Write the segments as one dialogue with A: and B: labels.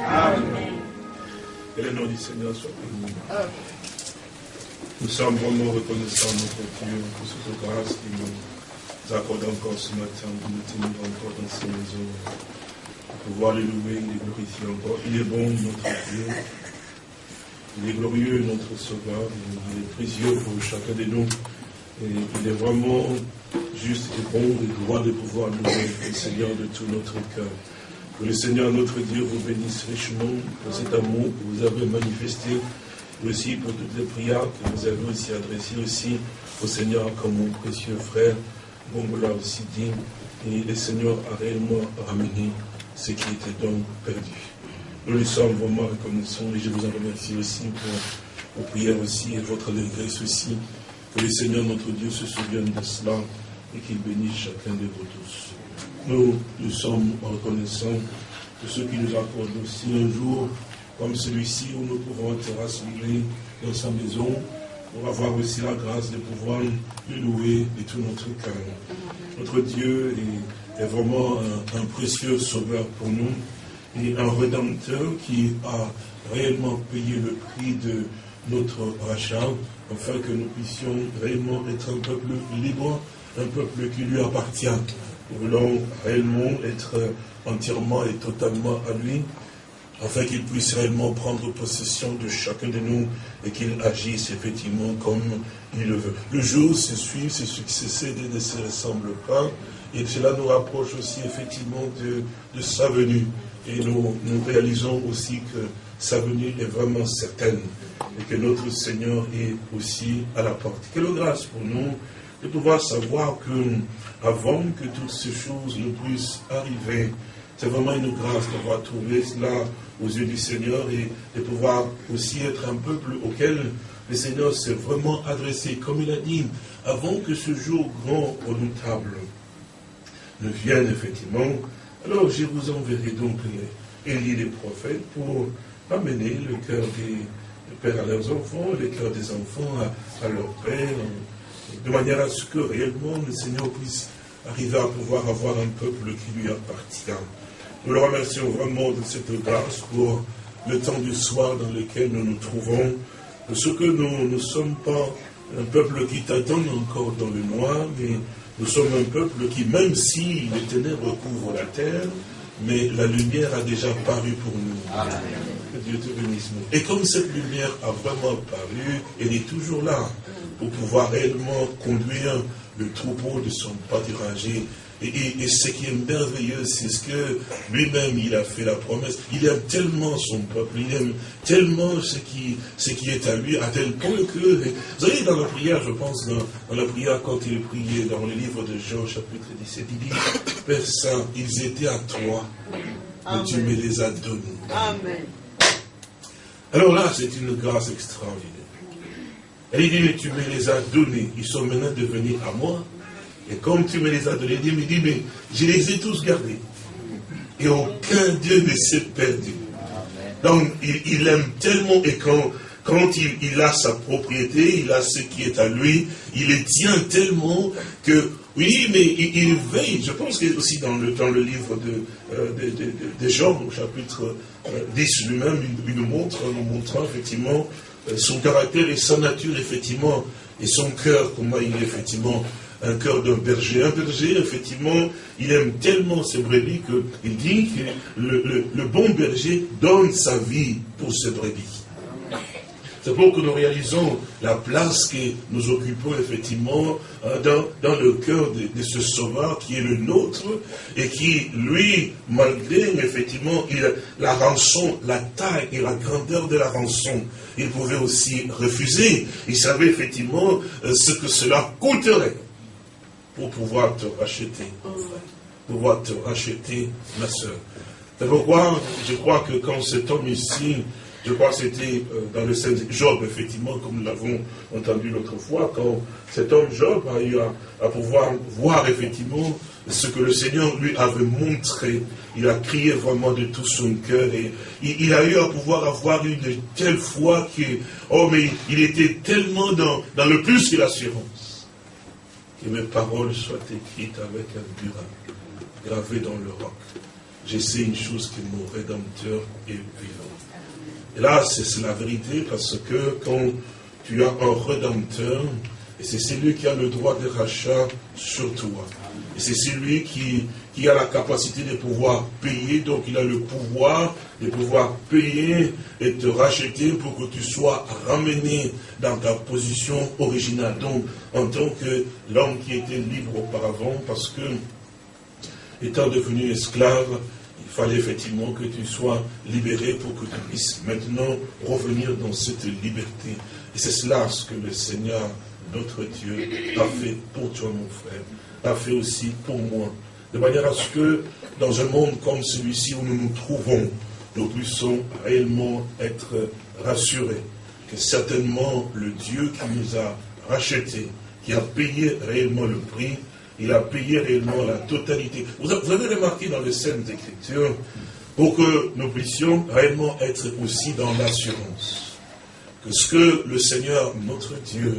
A: Amen. Que le nom du Seigneur soit béni. Nous sommes vraiment reconnaissants, notre Dieu, pour cette grâce qui nous accorde encore ce matin de nous tenir encore dans ces maisons, pour pouvoir les louer, les glorifier encore. Il est bon, notre Dieu. Il est glorieux, notre Sauveur. Il est précieux pour chacun de nous. Et il est vraiment juste et bon et droit de pouvoir louer le Seigneur de tout notre cœur. Que le Seigneur, notre Dieu, vous bénisse richement pour cet amour que vous avez manifesté, aussi pour toutes les prières que vous avez aussi adressées aussi au Seigneur comme mon précieux frère. Bon, vous l'a aussi dit. Et le Seigneur a réellement ramené ce qui était donc perdu. Nous lui sommes vraiment reconnaissants et je vous en remercie aussi pour vos prières aussi et votre allégresse aussi. Que le Seigneur, notre Dieu, se souvienne de cela et qu'il bénisse chacun de vous tous. Nous, nous sommes reconnaissants de ceux qui nous accordent aussi un jour comme celui-ci où nous pouvons être rassemblés dans sa maison pour avoir aussi la grâce de pouvoir le louer de tout notre cœur. Notre Dieu est, vraiment un, précieux sauveur pour nous et un rédempteur qui a réellement payé le prix de notre rachat afin que nous puissions réellement être un peuple libre, un peuple qui lui appartient. Nous voulons réellement être entièrement et totalement à lui, afin qu'il puisse réellement prendre possession de chacun de nous et qu'il agisse effectivement comme il le veut. Le jour se suit, se succède et ne se ressemble pas, et cela nous rapproche aussi effectivement de, de sa venue. Et nous, nous réalisons aussi que sa venue est vraiment certaine et que notre Seigneur est aussi à la porte. Quelle grâce pour nous de pouvoir savoir que avant que toutes ces choses ne puissent arriver, c'est vraiment une grâce d'avoir trouvé cela aux yeux du Seigneur et de pouvoir aussi être un peuple auquel le Seigneur s'est vraiment adressé, comme il a dit, avant que ce jour grand, redoutable ne vienne effectivement, alors je vous enverrai donc les Élie les prophètes pour amener le cœur des pères à leurs enfants, le cœur des enfants à, à leur père, de manière à ce que réellement le Seigneur puisse arriver à pouvoir avoir un peuple qui lui appartient. Nous le remercions vraiment de cette grâce pour le temps du soir dans lequel nous nous trouvons. Ce que nous ne sommes pas un peuple qui t'attend encore dans le noir, mais nous sommes un peuple qui, même si les ténèbres couvrent la terre, mais la lumière a déjà paru pour nous. Que Dieu te bénisse. Et comme cette lumière a vraiment paru, elle est toujours là pour pouvoir réellement conduire le troupeau de son pâturage. Et, et, ce qui est merveilleux, c'est ce que lui-même, il a fait la promesse. Il aime tellement son peuple, il aime tellement ce qui, ce qui est à lui, à tel point que, vous voyez, dans la prière, je pense, dans, la prière, quand il priait dans le livre de Jean, chapitre 17, il dit, Père Saint, ils étaient à toi, mais tu me les as donnés. Amen. Alors là, c'est une grâce extraordinaire. Et il dit, mais tu me les as donnés, ils sont maintenant devenus à moi. Et comme tu me les as donnés, il me dit, mais je les ai tous gardés. Et aucun Dieu ne s'est perdu. Donc, il, aime tellement, et quand, quand il, a sa propriété, il a ce qui est à lui, il les tient tellement que, oui, mais il, veille. Je pense que aussi dans le, dans le livre de, euh, de, Jean, au chapitre 10 euh, lui-même, il, nous montre, nous montrant effectivement son caractère et sa nature, effectivement, et son cœur, comment il est, effectivement, un cœur d'un berger. Un berger, effectivement, il aime tellement ses brebis qu'il dit que le, le, bon berger donne sa vie pour ses brebis. C'est pour que nous réalisons la place que nous occupons effectivement euh, dans, le cœur de, ce sauveur qui est le nôtre et qui, lui, malgré effectivement la rançon, la taille et la grandeur de la rançon, il pouvait aussi refuser. Il savait effectivement euh, ce que cela coûterait pour pouvoir te racheter, pouvoir te racheter, ma soeur. C'est pourquoi je crois que quand cet homme ici je crois que c'était euh, dans le Saint Job, effectivement, comme nous l'avons entendu l'autre fois, quand cet homme Job a eu à, pouvoir voir effectivement ce que le Seigneur lui avait montré. Il a crié vraiment de tout son cœur et il, a eu à pouvoir avoir une telle foi que, oh mais il était tellement dans, dans le plus que l'assurance. Que mes paroles soient écrites avec un burin, gravé dans le roc. je sais une chose que mon Rédempteur est vivant. Et là, c'est la vérité parce que quand tu as un Rédempteur, et c'est celui qui a le droit de rachat sur toi. Et c'est celui qui, a la capacité de pouvoir payer, donc il a le pouvoir de pouvoir payer et te racheter pour que tu sois ramené dans ta position originale. Donc, en tant que l'homme qui était libre auparavant, parce que, étant devenu esclave, fallait effectivement que tu sois libéré pour que tu puisses maintenant revenir dans cette liberté. Et c'est cela ce que le Seigneur, notre Dieu, a fait pour toi, mon frère, a fait aussi pour moi. De manière à ce que, dans un monde comme celui-ci où nous nous trouvons, nous puissions réellement être rassurés que certainement le Dieu qui nous a rachetés, qui a payé réellement le prix, il a payé réellement la totalité. Vous avez remarqué dans les scènes d'écriture, pour que nous puissions réellement être aussi dans l'assurance, que ce que le Seigneur, notre Dieu,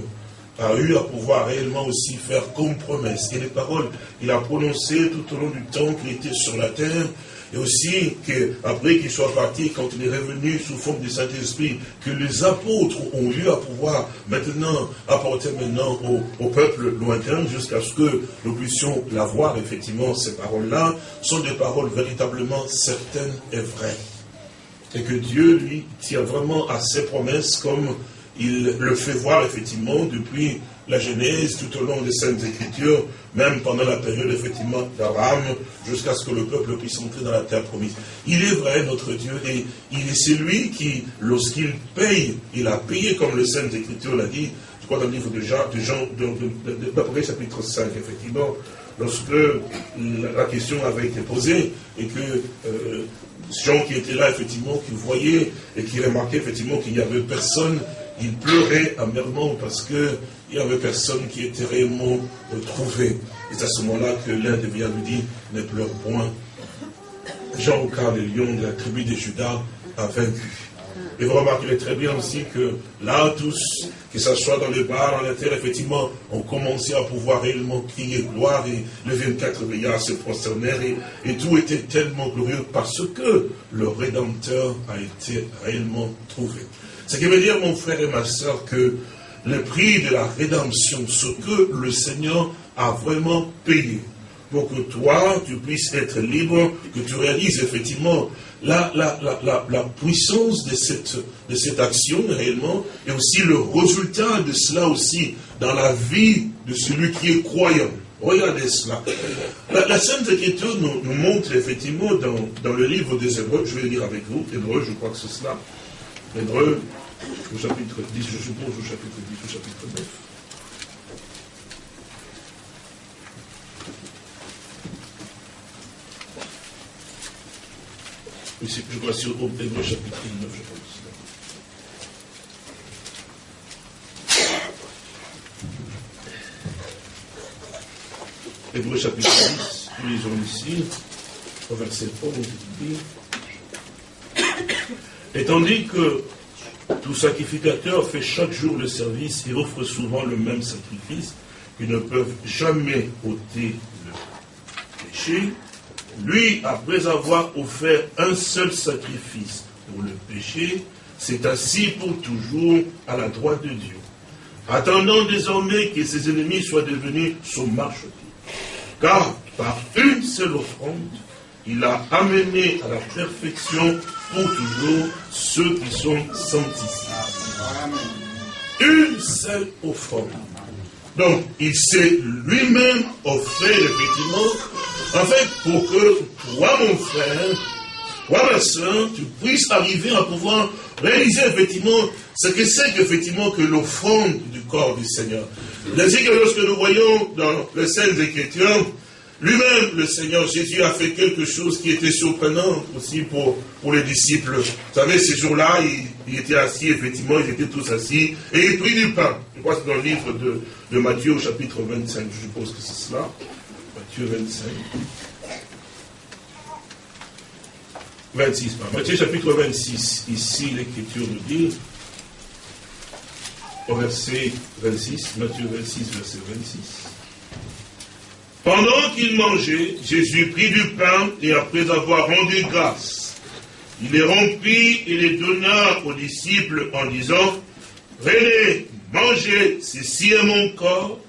A: a eu à pouvoir réellement aussi faire comme promesse. Et les paroles qu'il a prononcées tout au long du temps qu'il était sur la terre, et aussi qu'après qu'il soit parti, quand il est revenu sous forme du Saint-Esprit, que les apôtres ont eu à pouvoir maintenant apporter maintenant au, peuple lointain, jusqu'à ce que nous puissions la voir, effectivement, ces paroles-là, sont des paroles véritablement certaines et vraies. Et que Dieu, lui, tient vraiment à ses promesses comme il le fait voir effectivement depuis la Genèse, tout au long des Saintes Écritures, même pendant la période effectivement d'Abraham, jusqu'à ce que le peuple puisse entrer dans la terre promise. Il est vrai, notre Dieu, et il est celui qui, lorsqu'il paye, il a payé comme le Saintes Écritures l'a dit, je crois dans le livre de Jean, de Jean, d'Après chapitre 5, effectivement, lorsque la question avait été posée et que euh, Jean qui était là, effectivement, qui voyait et qui remarquait effectivement qu'il n'y avait personne il pleurait amèrement parce qu'il n'y avait personne qui était réellement trouvé. Et c'est à ce moment-là que l'un des vient lui dit, ne pleure point. Jean, car le lion de la tribu de Judas a vaincu. Et vous remarquerez très bien aussi que là, tous, que ce soit dans les bars, dans la terre, effectivement, ont commencé à pouvoir réellement crier gloire et les 24 veillards se prosternèrent et, et, tout était tellement glorieux parce que le Rédempteur a été réellement trouvé. Ce qui veut dire, mon frère et ma soeur, que le prix de la rédemption, ce que le Seigneur a vraiment payé, pour que toi, tu puisses être libre, que tu réalises effectivement la, la, la, la, puissance de cette, de cette action réellement, et aussi le résultat de cela aussi dans la vie de celui qui est croyant. Regardez cela. La, Sainte Écriture nous, montre effectivement dans, dans le livre des Hébreux, je vais lire avec vous, Hébreux, je crois que c'est cela, Hébreux, au chapitre 10, je suppose, au chapitre 10, au chapitre 9. je crois sur Hébreux chapitre 9, je pense. Hébreux chapitre 10, nous lisons ici, au verset 11, dit et tandis que tout sacrificateur fait chaque jour le service et offre souvent le même sacrifice, qui ne peuvent jamais ôter le péché, lui, après avoir offert un seul sacrifice pour le péché, s'est assis pour toujours à la droite de Dieu, attendant désormais que ses ennemis soient devenus son marchepied. Car par une seule offrande, il a amené à la perfection pour toujours ceux qui sont sanctifiés. Une seule offrande. Donc, il s'est lui-même offert, effectivement, en fait, pour que toi, mon frère, toi, ma soeur, tu puisses arriver à pouvoir réaliser, effectivement, ce que c'est qu'effectivement que l'offrande du corps du Seigneur. Que lorsque nous voyons dans les scènes d'écriture, lui-même, le Seigneur Jésus a fait quelque chose qui était surprenant aussi pour, les disciples. Vous savez, ces jours-là, il, était assis, effectivement, ils étaient tous assis, et il prit du pain. Je crois que c'est dans le livre de, de Matthieu au chapitre 25, je suppose que c'est cela. Matthieu 25. 26, pas. Matthieu chapitre 26, ici l'écriture nous dit, au verset 26, Matthieu 26, verset 26. Pendant qu'il mangeait, Jésus prit du pain et après avoir rendu grâce, il les rompit et les donna aux disciples en disant, Prenez, mangez, ceci est mon corps.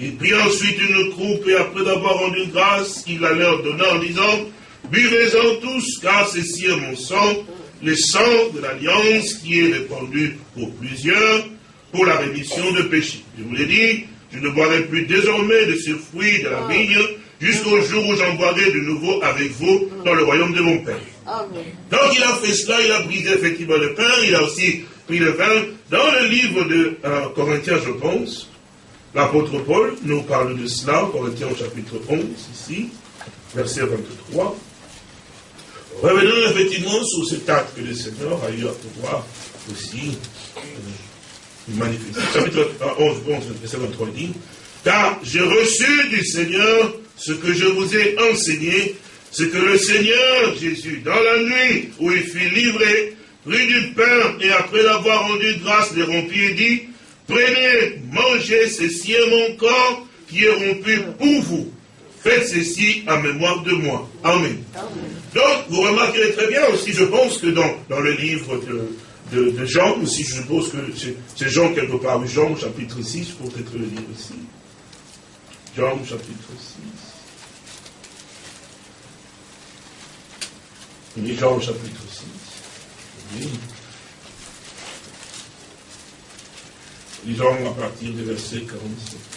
A: Il prit ensuite une coupe et après avoir rendu grâce, il la leur donna en disant, Buvez-en tous, car ceci est mon sang, le sang de l'alliance qui est répandu pour plusieurs, pour la rémission de péchés. Je vous l'ai dit, je ne boirai plus désormais de ce fruit de la vigne, jusqu'au jour où j'en boirai de nouveau avec vous dans le royaume de mon Père. Donc il a fait cela, il a brisé effectivement le pain, il a aussi pris le vin. Dans le livre de euh, Corinthiens, je pense, l'apôtre Paul nous parle de cela, Corinthiens au chapitre 11, ici, verset 23. Revenons effectivement sur cet acte que le Seigneur a eu à pouvoir aussi manifester. Chapitre 11, 11, verset 23 dit, car j'ai reçu du Seigneur ce que je vous ai enseigné, ce que le Seigneur Jésus, dans la nuit où il fut livré, prit du pain et après l'avoir rendu grâce, les rompit et dit, prenez, mangez, ceci est mon corps qui est rompu pour vous. Faites ceci en mémoire de moi. Amen. Donc, vous remarquerez très bien aussi, je pense que dans, dans le livre de, de, Jean, aussi je suppose que c'est Jean quelque part, Jean chapitre 6, pour peut-être le lire aussi. Jean chapitre 6. Oui, Jean chapitre 6. Oui. Lisons à partir du verset 47.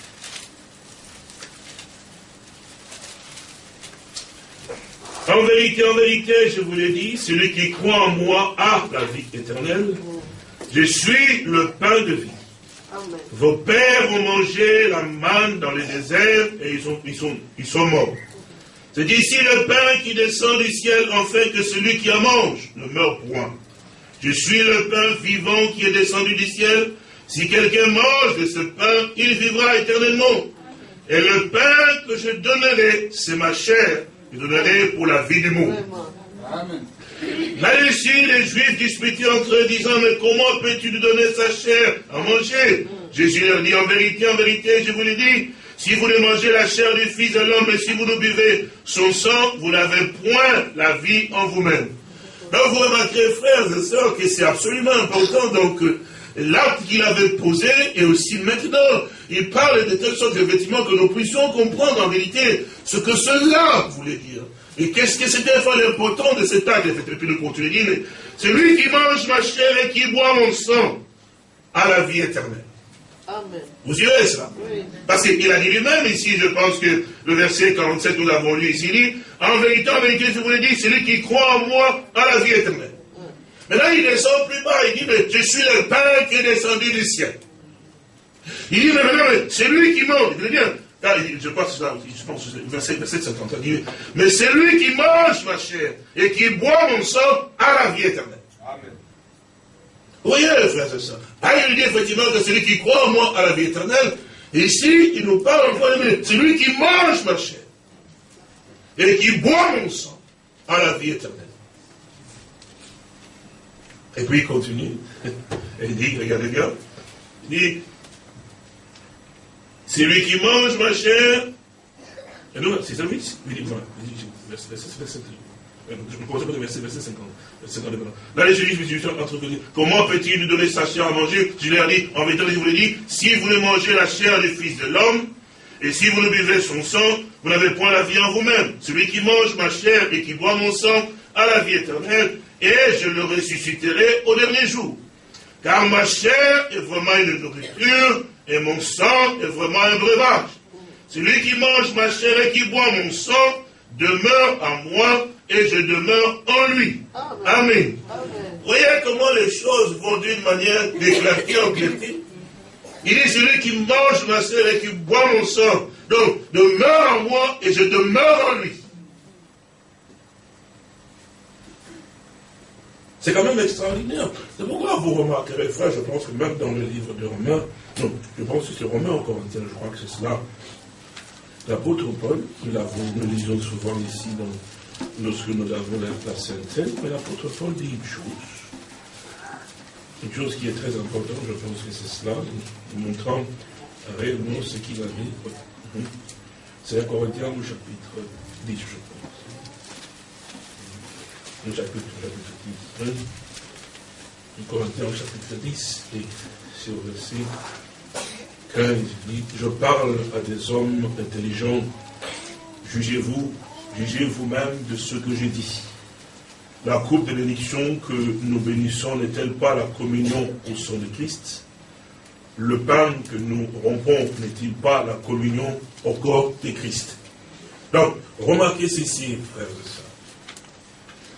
A: En vérité, en vérité, je vous l'ai dit, celui qui croit en moi a la vie éternelle. Je suis le pain de vie. Vos pères ont mangé la manne dans le désert et ils sont, ils sont, ils sont morts. C'est d'ici le pain qui descend du ciel, afin que celui qui en mange ne meure point. Je suis le pain vivant qui est descendu du ciel. Si quelqu'un mange de ce pain, il vivra éternellement. Et le pain que je donnerai, c'est ma chair je donnerai pour la vie du monde. Là-dessus, les Juifs disputaient entre eux, disant, mais comment peux-tu nous donner sa chair à manger? Jésus leur dit, en vérité, en vérité, je vous l'ai dit, si vous ne mangez la chair du Fils de l'homme et si vous ne buvez son sang, vous n'avez point la vie en vous-même. Donc vous remarquerez, frères et sœurs, que c'est absolument important, donc, l'acte qu'il avait posé et aussi maintenant, il parle de telle sorte effectivement que nous puissions comprendre en vérité ce que cela voulait dire. Et qu'est-ce que c'était l'important de cet acte Et puis le continue dire, c'est lui qui mange ma chair et qui boit mon sang à la vie éternelle. Amen. Vous irez cela Parce qu'il a dit lui-même ici, je pense que le verset 47, nous l'avons lu ici, il dit, en vérité, en vérité, je vous l'ai dit, c'est lui qui croit en moi à la vie éternelle. Maintenant, il descend plus bas, il dit, mais je suis le pain qui est descendu du ciel. Il dit, mais maintenant, c'est lui qui mange. Il dit bien, je pense, je pense verset, verset 50, il dit, mais c'est lui qui mange ma chair et qui boit mon sang à la vie éternelle. Amen. Vous voyez, frères et sœurs. Là, il dit effectivement que celui qui croit en moi à la vie éternelle, et ici, il nous parle encore, c'est lui qui mange ma chair et qui boit mon sang à la vie éternelle. Et puis il continue. Et il dit, regardez bien, il dit, c'est lui qui mange ma chair. Et nous, c'est celui qui dit, voilà, je me pose le verset, verset 50. Verset 50 Là, les juifs, comment peut-il nous donner sa chair à manger? Je lui ai dit, en vérité, je vous l'ai dit, si vous ne mangez la chair du Fils de l'homme, et si vous ne buvez son sang, vous n'avez point la vie en vous-même. Celui qui mange ma chair et qui boit mon sang a la vie éternelle, et je le ressusciterai au dernier jour. Car ma chair est vraiment une nourriture, et mon sang est vraiment un breuvage. Celui qui mange ma chair et qui boit mon sang demeure en moi, et je demeure en lui. Amen. Voyez comment les choses vont d'une manière d'éclater en clarté. Il dit celui qui mange ma chair et qui boit mon sang, donc demeure en moi et je demeure en lui. C'est quand même extraordinaire. C'est pourquoi vous remarquerez, frère, je pense que même dans le livre de Romains, non, je pense que c'est Romains en Corinthiens, je crois que c'est cela. L'apôtre Paul, nous, nous lisons souvent ici dans, lorsque nous avons la, Sainte mais l'apôtre Paul dit une chose. Une chose qui est très importante, je pense que c'est cela, montrant réellement ce qu'il avait. C'est un Corinthiens au chapitre 10, je. Le chapitre, chapitre 10. Un Corinthiens au chapitre 10, et c'est au verset 15, il dit, je parle à des hommes intelligents, jugez-vous, jugez vous-même de ce que j'ai dit. La coupe de bénédiction que nous bénissons n'est-elle pas la communion au sang de Christ? Le pain que nous rompons n'est-il pas la communion au corps de Christ? Donc, remarquez ceci, frères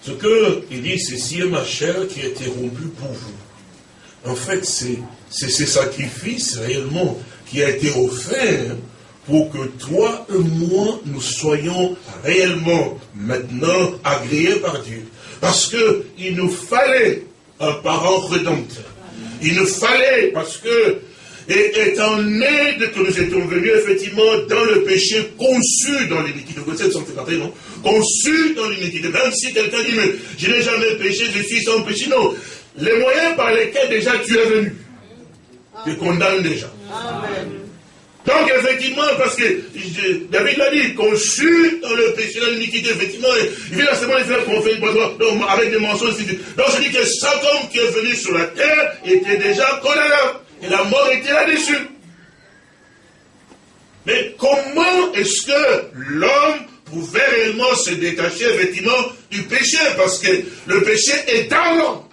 A: Ce qu'il dit, ceci est ma chair qui a été rompue pour vous. En fait, c'est ce sacrifice réellement qui a été offert pour que toi et moi, nous soyons réellement maintenant agréés par Dieu. Parce qu'il nous fallait un parent rédempteur. Il nous fallait, parce que, et étant né de que nous étions venus effectivement dans le péché, conçu dans l'iniquité, non? Conçu dans l'iniquité. Même si quelqu'un dit, mais je n'ai jamais péché, je suis sans péché. Non. Les moyens par lesquels déjà tu es venu, te condamnent déjà. Amen. Donc effectivement, parce que David l'a dit, conçu dans le péché, dans l'iniquité, effectivement, il vient seulement les faire fait donc, avec des mensonges. Donc je dis que chaque homme qui est venu sur la terre était déjà condamné. Et la mort était là-dessus. Mais comment est-ce que l'homme pouvait réellement se détacher effectivement du péché Parce que le péché est dans l'homme.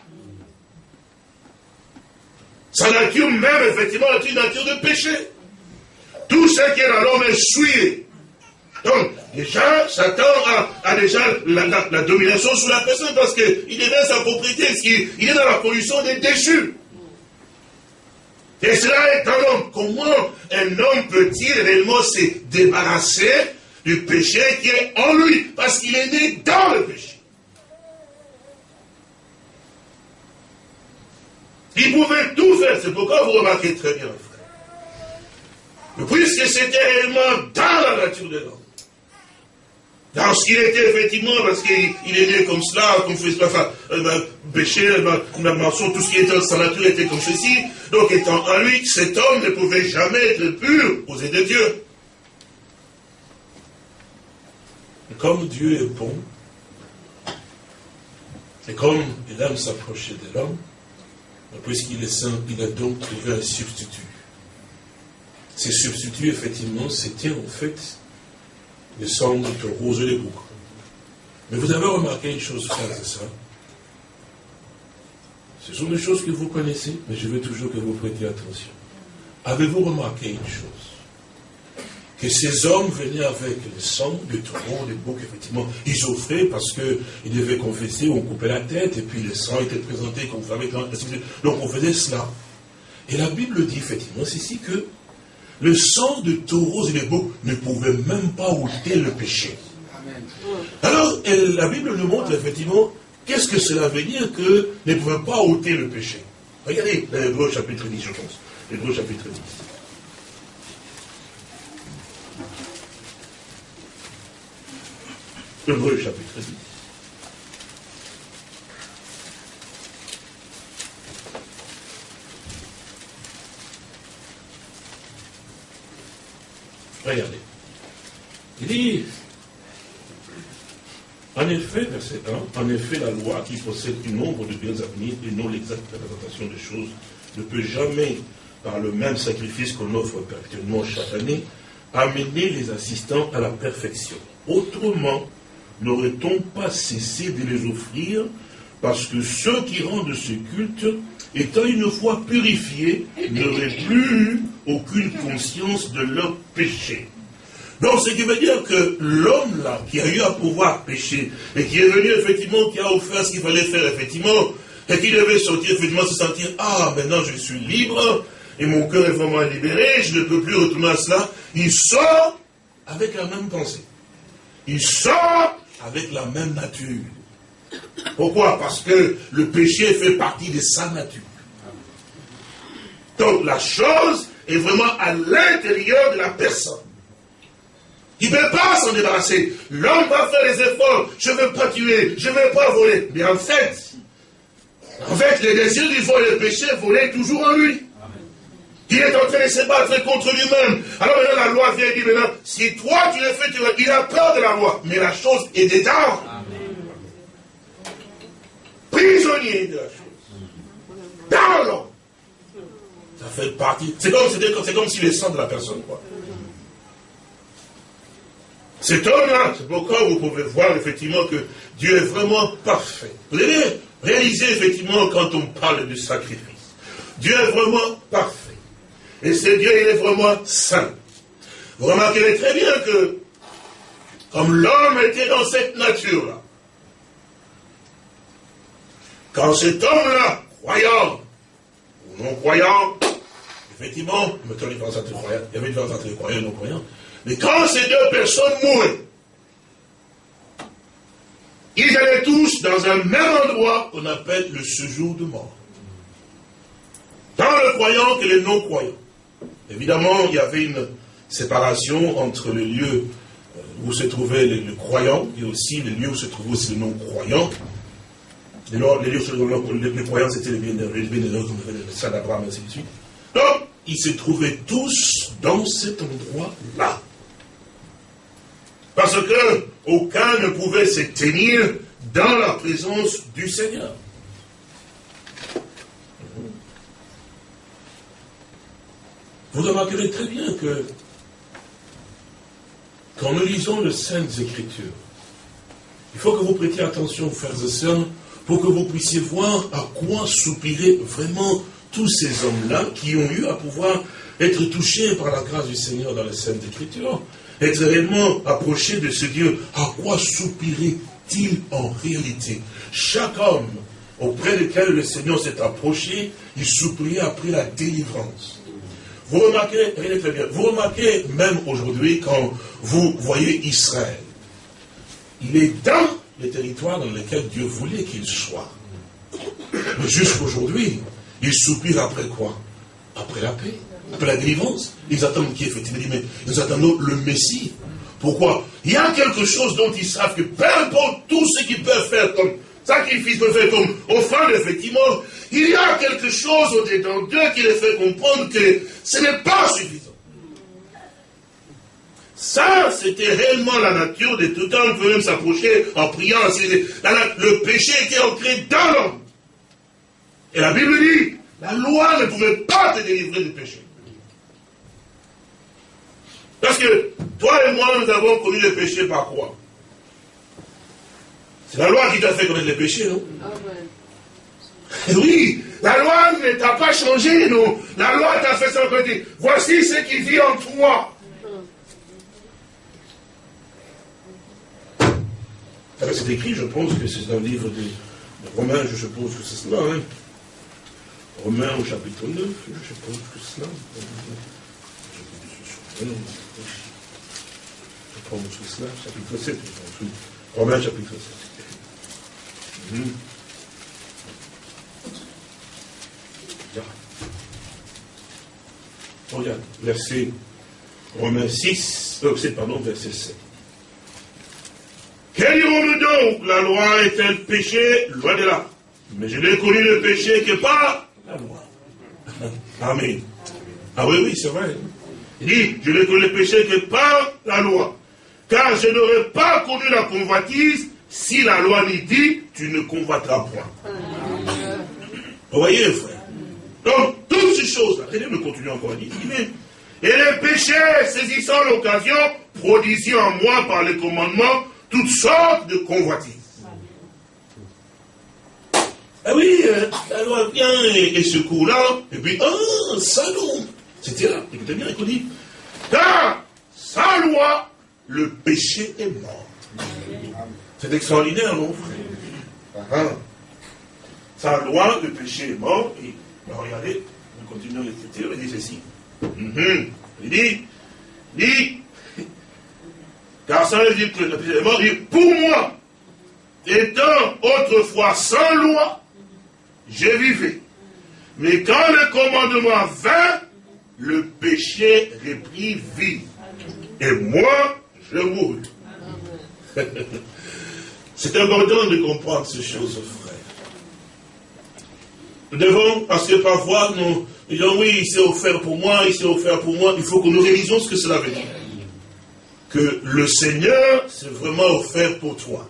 A: Sa nature même, effectivement, est une nature de péché. Tout ce qui est dans l'homme est souillé. Donc, déjà, Satan a, déjà la, domination sur la personne parce qu'il devient sa propriété, il est dans la pollution des déchus. Et cela est un homme. Comment un homme peut-il réellement se débarrasser du péché qui est en lui Parce qu'il est né dans le péché. Il pouvait tout faire. C'est pourquoi vous remarquez très bien, puisque c'était réellement dans la nature de l'homme. Dans ce qu'il était effectivement, parce qu'il est né comme cela, comme fait, enfin, euh, ben, péché, ben, mention, tout ce qui était dans sa nature était comme ceci. Donc étant en lui, cet homme ne pouvait jamais être pur aux yeux de Dieu. Comme Dieu est bon, et comme il aime s'approcher de l'homme, puisqu'il est saint, il a donc trouvé un substitut. Ces substituts, effectivement, c'était en fait le sang de rose et les boucs. Mais vous avez remarqué une chose, frère c'est ça. Ce sont des choses que vous connaissez, mais je veux toujours que vous prêtiez attention. Avez-vous remarqué une chose? Que ces hommes venaient avec le sang de taureau, des boucs, effectivement, ils offraient parce qu'ils devaient confesser, on coupait la tête, et puis le sang était présenté comme avec Donc on faisait cela. Et la Bible dit effectivement ici que le sang de taureaux et de boucs ne pouvait même pas ôter le péché. Alors, la Bible nous montre effectivement qu'est-ce que cela veut dire que ne pouvait pas ôter le péché. Regardez l'Hébreu chapitre 10, je pense. L'Hébreu chapitre 10. L'Hébreu chapitre 10. Regardez. Il dit, en effet, verset 1, en effet, la loi qui possède un nombre de biens à venir et non l'exacte représentation des choses ne peut jamais, par le même sacrifice qu'on offre perpétuellement chaque année, amener les assistants à la perfection. Autrement, n'aurait-on pas cessé de les offrir parce que ceux qui rendent ce culte étant une fois purifiés, n'auraient plus aucune conscience de leur péché. Donc, ce qui veut dire que l'homme là, qui a eu à pouvoir pécher, et qui est venu effectivement, qui a offert ce qu'il fallait faire effectivement, et qui devait sortir effectivement se sentir, ah, maintenant je suis libre, et mon cœur est vraiment libéré, je ne peux plus retourner à cela, il sort avec la même pensée. Il sort avec la même nature. Pourquoi? Parce que le péché fait partie de sa nature. Donc la chose est vraiment à l'intérieur de la personne. Il ne peut pas s'en débarrasser. L'homme va faire les efforts. Je ne veux pas tuer, je ne veux pas voler. Mais en fait, en fait, les désirs du vol et le péché volaient toujours en lui. Il est en train de se battre contre lui-même. Alors maintenant, la loi vient et dit maintenant, si toi tu le fais, tu vas... il a peur de la loi. Mais la chose est dedans. Prisonnier de la chose. Dans l'homme. Ça fait partie. C'est comme, c'est comme si le sang de la personne, quoi. Cet homme-là, c'est pourquoi vous pouvez voir effectivement que Dieu est vraiment parfait. Vous avez réalisé effectivement quand on parle du sacrifice. Dieu est vraiment parfait. Et ce Dieu, il est vraiment saint. Vous remarquerez très bien que, comme l'homme était dans cette nature-là, quand cet homme-là, croyant ou non-croyant, effectivement, il y avait une différence entre les croyants et non-croyants, mais quand ces deux personnes mouraient, ils allaient tous dans un même endroit qu'on appelle le séjour de mort. Tant le croyant que les non-croyants. Évidemment, il y avait une séparation entre le lieu euh, où se trouvait le, croyant et aussi le lieu où se trouvait aussi le non-croyant. Les, lieux où les, croyants, c'était les bienheureux, les bienheureux, comme le d'Abraham, ainsi de suite. Donc, ils se trouvaient tous dans cet endroit-là. Parce que aucun ne pouvait se tenir dans la présence du Seigneur. Vous remarquerez très bien que quand nous lisons les Saintes Écritures, il faut que vous prêtiez attention, frères et sœurs, pour que vous puissiez voir à quoi soupiraient vraiment tous ces hommes-là qui ont eu à pouvoir être touchés par la grâce du Seigneur dans les Saintes Écritures, être réellement approchés de ce Dieu. À quoi soupirait-il en réalité? Chaque homme auprès duquel le Seigneur s'est approché, il soupirait après la délivrance. Vous remarquez, très bien, vous remarquez même aujourd'hui quand vous voyez Israël, il est dans les territoires dans lesquels Dieu voulait qu'il soit. Mais jusqu'aujourd'hui, ils soupirent après quoi? Après la paix, après la délivrance. Ils attendent qui effectivement? Mais ils attendent le Messie. Pourquoi? Il y a quelque chose dont ils savent que peu importe tout ce qu'ils peuvent faire comme sacrifice, peuvent faire comme offrande, effectivement, il y a quelque chose au-dedans d'eux qui les fait comprendre que ce n'est pas suffisant. Ça, c'était réellement la nature de tout homme. On peut même s'approcher en priant. Le péché était ancré dans l'homme. Et la Bible dit, la loi ne pouvait pas te délivrer du péché. Parce que toi et moi, nous avons connu le péché par quoi? C'est la loi qui t'a fait connaître le péché, non oui, la loi ne t'a pas changé, non. La loi t'a fait ça côté. Voici ce qui vit en toi. c'est écrit, je pense que c'est dans le livre de, Romains, je suppose que c'est cela. Hein. Romains au chapitre 9, je suppose que c'est cela. Je pense que c'est cela, chapitre 7. Romains chapitre 7. Regarde, verset Romains 6, euh, pardon, verset 7. Que dirons-nous donc? La loi est un péché? Loin de là. Mais je n'ai connu le péché que par la loi. Amen. Ah oui, oui, c'est vrai. Il dit, je n'ai connu le péché que par la loi. Car je n'aurais pas connu la convoitise si la loi n'y dit, tu ne convoiteras point. Vous voyez, frère donc, toutes ces choses-là, regardez, nous continuons encore à dire, et les péchés, saisissant l'occasion, produisit en moi par les commandements toutes sortes de convoitises. Ah oui, euh, la loi vient et, ce coup-là, et puis, ah, salon C'était là, écoutez bien, écoutez. Car, sans loi, le péché est mort. C'est extraordinaire, non, frère ah. Sans loi, le péché est mort, et regardez, nous continuons l'écriture, il dit ceci. Mhm. Il dit, il dit, car ça veut dire que le péché est mort, il dit, pour moi, étant autrefois sans loi, je vivais. Mais quand le commandement vint, le péché reprit vie. Et moi, je mourus. C'est important de comprendre ces choses, frère. Nous devons, parce que parfois nous, disent, oui, il s'est offert pour moi, il s'est offert pour moi. Il faut que nous réalisions ce que cela veut dire. Que le Seigneur s'est vraiment offert pour toi.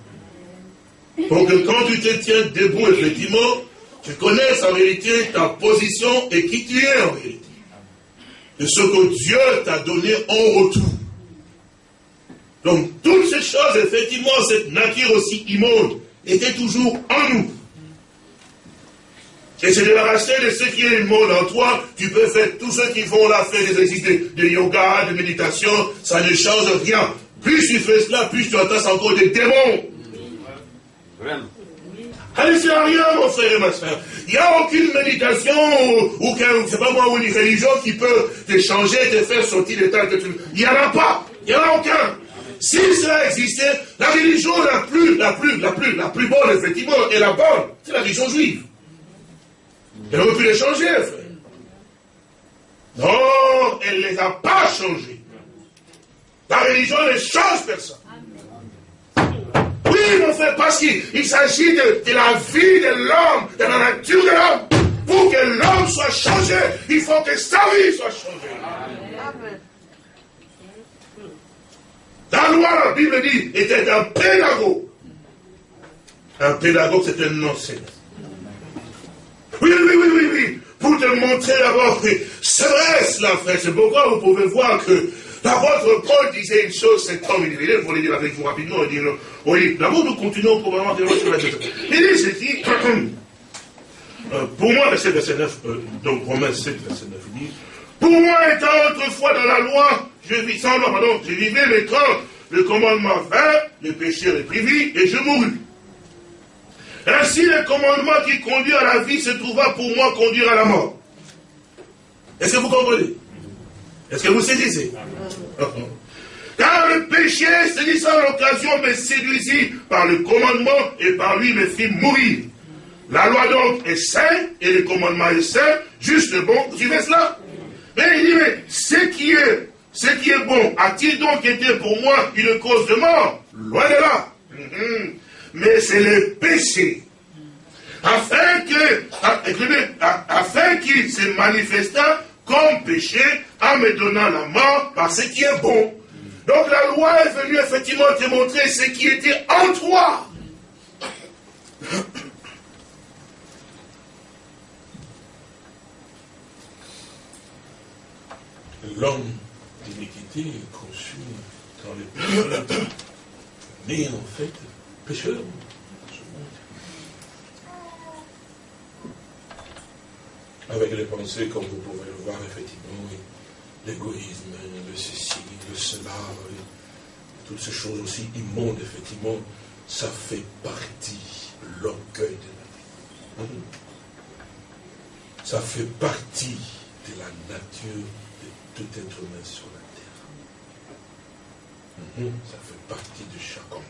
A: Pour que quand tu te tiens debout, effectivement, tu connaisses en vérité ta position et qui tu es en vérité. De ce que Dieu t'a donné en retour. Donc, toutes ces choses, effectivement, cette nature aussi immonde, était toujours en nous. Et se débarrasser de ce qui est immonde en toi, tu peux faire tous ceux qui font la fête des exercices de, yoga, de méditation, ça ne change rien. Plus tu fais cela, plus tu entasses encore des démons. Allez, c'est rien, mon frère et ma soeur. Il n'y a aucune méditation ou, ou c'est pas moi, ou une religion qui peut te changer, te faire sortir de ta... Il n'y en a pas. Il n'y en a aucun. Si cela existait, la religion la plus, la plus, la plus, la plus bonne, effectivement, et la bonne, c'est la religion juive. Elle aurait pu les changer, frère. Non, elle ne les a pas changés. La religion ne change personne. Oui, mon frère, parce qu'il s'agit de, de, la vie de l'homme, de la nature de l'homme. Pour que l'homme soit changé, il faut que sa vie soit changée. Amen. La loi, la Bible dit, était un pédagogue. Un pédagogue, c'est un enseignant. Oui, oui, oui, oui, oui. Pour te montrer d'abord que c'est vrai cela, frère. C'est pourquoi vous pouvez voir que l'apôtre Paul disait une chose, cet homme, il faut le dire avec vous rapidement, il dit, oui, d'abord nous continuons probablement de sur la Il dit ceci, euh, pour moi, verset, verset 9, euh, donc Romains 7, verset 9, il dit, pour moi, étant autrefois dans la loi, je vis sans loi, pardon, je vivais temps, le commandement vint, le péché réprimit, et je mourus. Ainsi, le commandement qui conduit à la vie se trouva pour moi conduire à la mort. Est-ce que vous comprenez? Est-ce que vous saisissez? Car le péché, saisissant l'occasion, me séduisit par le commandement et par lui me fit mourir. La loi donc est sainte et le commandement est saint, juste bon. Tu fais cela mais il dit, mais ce qui est, bon, a-t-il donc été pour moi une cause de mort? Loin de là. Mhm. Mais c'est le péché. Afin que, afin qu'il se manifesta comme péché en me donnant la mort par ce qui est bon. Donc la loi est venue effectivement te montrer ce qui était en toi. L'homme d'iniquité est conçu dans les pécheurs, mais en fait, pécheur. Avec les pensées, comme vous pouvez le voir, effectivement, l'égoïsme, le ceci, le cela, toutes ces choses aussi immondes, effectivement, ça fait partie, l'orgueil de la vie. Ça fait partie de la nature tout être humain sur la terre. Mhm. Ça fait partie de chaque homme.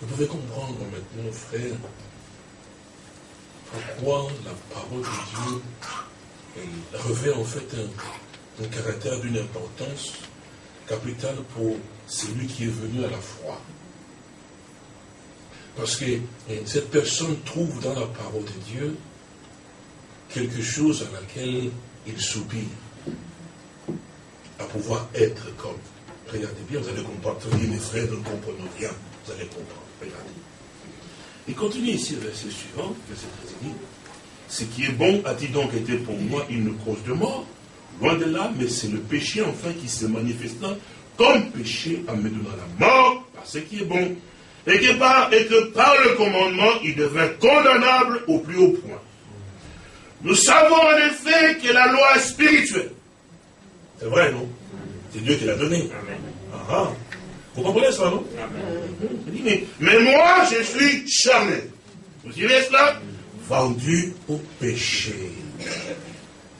A: Vous pouvez comprendre maintenant, frère, pourquoi la parole de Dieu elle revêt en fait un, un caractère d'une importance capitale pour celui qui est venu à la foi. Parce que cette personne trouve dans la parole de Dieu quelque chose à laquelle il soupire, à pouvoir être comme. Regardez bien, vous allez comprendre. mes frères ne comprenez rien. Vous allez comprendre. Regardez. Il continue ici le verset suivant, verset 13, Ce qui est bon a-t-il donc été pour moi une cause de mort Loin de là, mais c'est le péché enfin qui se manifesta comme péché en me donnant la mort par ce qui est bon. Et que par, et que par le commandement, il devint condamnable au plus haut point. Nous savons en effet que la loi est spirituelle. C'est vrai, non? C'est Dieu qui l'a donné. Ah, ah. Vous comprenez ça, non? Mais, mais, moi, je suis charnel. Vous direz cela? Vendu au péché.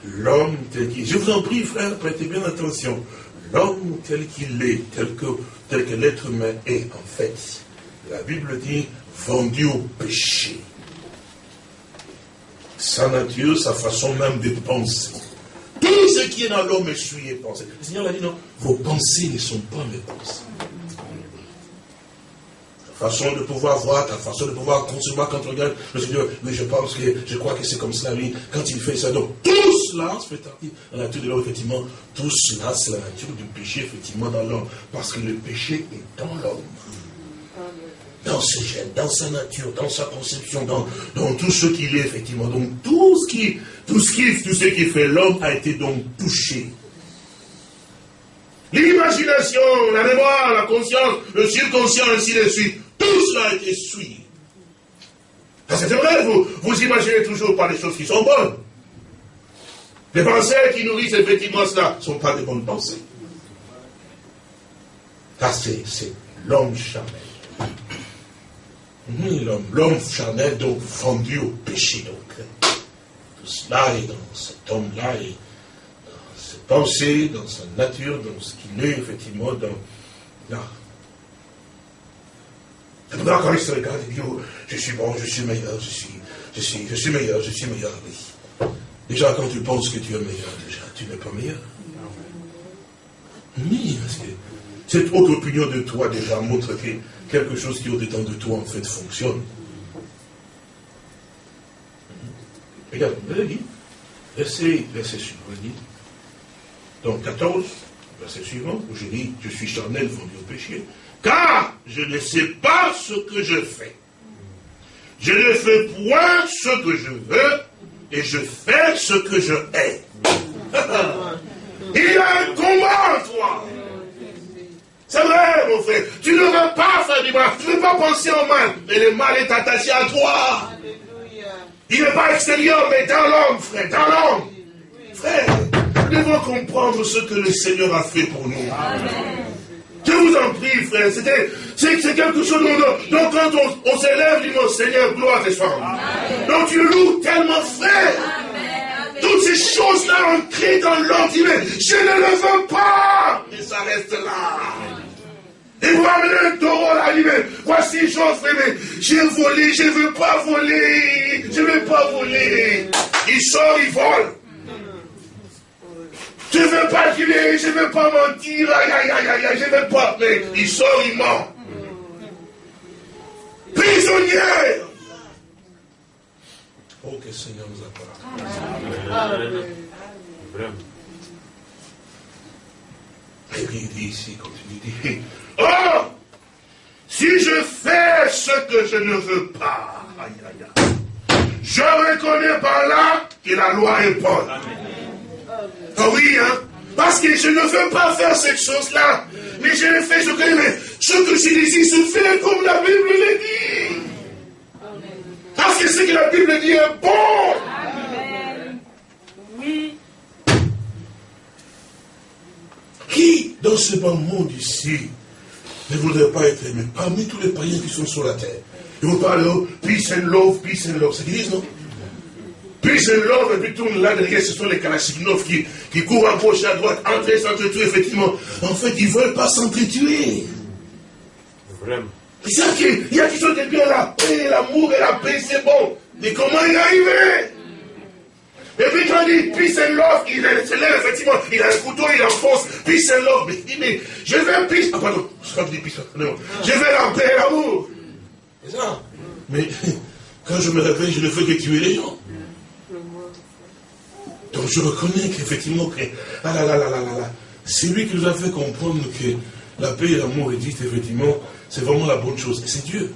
A: L'homme tel qu'il... Je vous en prie, frère, prêtez bien attention. L'homme tel qu'il est, tel que, tel que l'être humain est, en fait, la Bible dit, vendu au péché sa nature, sa façon même de penser. Tout ce qui est dans l'homme est souillé pensée. Le Seigneur a dit non, vos pensées ne sont pas mes pensées. façon de pouvoir voir, ta façon de pouvoir concevoir quand tu regardes le Seigneur. Mais je pense que, je crois que c'est comme cela, lui, quand il fait ça. Donc, tout cela, fait partie de la nature de l'homme, effectivement. Tout cela, c'est la nature du péché, effectivement, dans l'homme. Parce que le péché est dans l'homme. Dans ses gènes, dans sa nature, dans sa conception, dans, dans tout ce qu'il est, effectivement. Donc, tout ce qui, tout ce qui, tout ce qui fait l'homme a été donc touché l'imagination, la mémoire, la conscience, le subconscient, ainsi de suite. Tout cela a été suivi. C'est vrai, vous, vous imaginez toujours pas les choses qui sont bonnes. Les pensées qui nourrissent effectivement cela ne sont pas des bonnes pensées. Ça, c'est l'homme charnel. L'homme charnel, donc, vendu au péché. Donc, tout cela est dans cet homme-là, et dans ses pensées, dans sa nature, dans ce qu'il est, effectivement, dans, pour quand il se regarde, il dit, oh, je suis bon, je suis meilleur, je suis, je suis, je suis meilleur, je suis meilleur, oui. Déjà, quand tu penses que tu es meilleur, déjà, tu n'es pas meilleur. Oui, parce que cette autre opinion de toi, déjà, montre que quelque chose qui au-dedans de toi, en fait, fonctionne. Regarde, vous dit, verset, verset suivant, dit, donc 14, verset suivant, où je dis, je suis charnel vendu au péché, car je ne sais pas ce que je fais. Je ne fais point ce que je veux, et je fais ce que je hais. Il y a un combat en toi. C'est vrai, mon frère. Tu ne veux pas faire du mal. Tu ne veux pas penser au mal. Mais le mal est attaché à toi. Il n'est pas extérieur, mais dans l'homme, frère. Dans l'homme. Frère, nous devons comprendre ce que le Seigneur a fait pour nous. Amen. Je vous en prie, frère, c'est quelque chose dont, donc quand on, s'élève, dit mon Seigneur, gloire à tes Donc tu loues tellement, frère. Toutes ces choses-là ancrées dans l'homme, mais je ne le veux pas. Et ça reste là. Et vous amenez un taureau là, dit, mais voici chose, mais j'ai volé, je ne veux pas voler, je ne veux pas voler. Il sort, il vole. Je ne veux pas jurer, je ne veux pas mentir, aïe, aïe, aïe, aïe, je ne veux pas. Mais il sort, il ment. Prisonnier. Oh, que le Seigneur nous accorde. Vraiment. Et puis il dit ici, continue, il dit, oh, si je fais ce que je ne veux pas, aïe, aïe, aïe, je reconnais par là que la loi est bonne. Ah oui, hein Parce que je ne veux pas faire cette chose-là. Mais je le fais, je connais, mais ce que je dis ici se fait comme la Bible le dit. Parce que ce que la Bible dit est bon. Amen. Oui. Qui, dans ce bon monde ici, ne voudrait pas être aimé parmi tous les païens qui sont sur la terre Ils vont parler, oh, peace and love, peace and love. C'est ce qu'ils disent, non? Puis je love et puis tourne là derrière, ce sont les Kalachnikov qui, qui courent à gauche et à droite, entrer, s'entretuer, effectivement. En fait, ils ne veulent pas s'entretuer. Vraiment. Qu'il y a chose de bien là. Et l'amour et la paix, c'est bon. Mais comment y arriver? Et puis quand il dit peace and love, il se lève effectivement, il a un couteau, il enfonce peace and love. Mais il dit, mais je veux peace. Ah pardon, je dis peace. Non, je veux la paix et l'amour. C'est ça. Mais quand je me réveille, je ne fais que tuer les gens. Donc je reconnais qu'effectivement, que, ah là là là là là c'est lui qui nous a fait comprendre que la paix et l'amour existent, effectivement, c'est vraiment la bonne chose. Et c'est Dieu.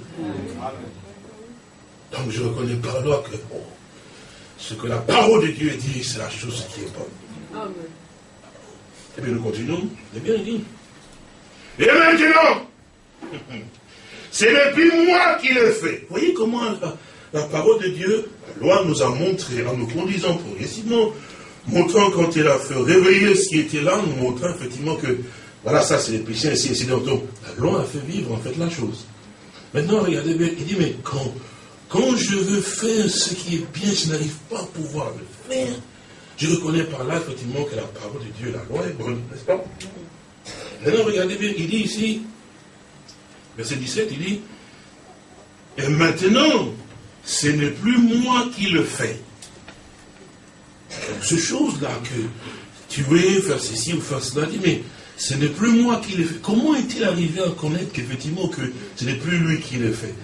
A: Donc je reconnais par là que ce que la parole de Dieu dit, c'est la chose qui est bonne. Et bien nous continuons. Et bien dit. Et maintenant, ce n'est plus moi qui le fais. Vous voyez comment la, la parole de Dieu, la loi nous a montré en nous conduisant progressivement montrant quand il a fait réveiller ce qui était là, nous montrant effectivement que, voilà, ça c'est les péchés, ainsi, ainsi. Donc, la loi a fait vivre en fait la chose. Maintenant, regardez bien, il dit, mais quand, quand je veux faire ce qui est bien, je n'arrive pas à pouvoir le faire. Je reconnais par là, effectivement, que la parole de Dieu, la loi est bonne, n'est-ce pas? Maintenant, regardez bien, il dit ici, verset 17, il dit, et maintenant, ce n'est plus moi qui le fais, ce chose-là que tu es, faire ceci ou faire cela, dit, mais ce n'est plus moi qui l'ai fait. Comment est-il arrivé à connaître qu'effectivement que ce n'est plus lui qui l'a fait?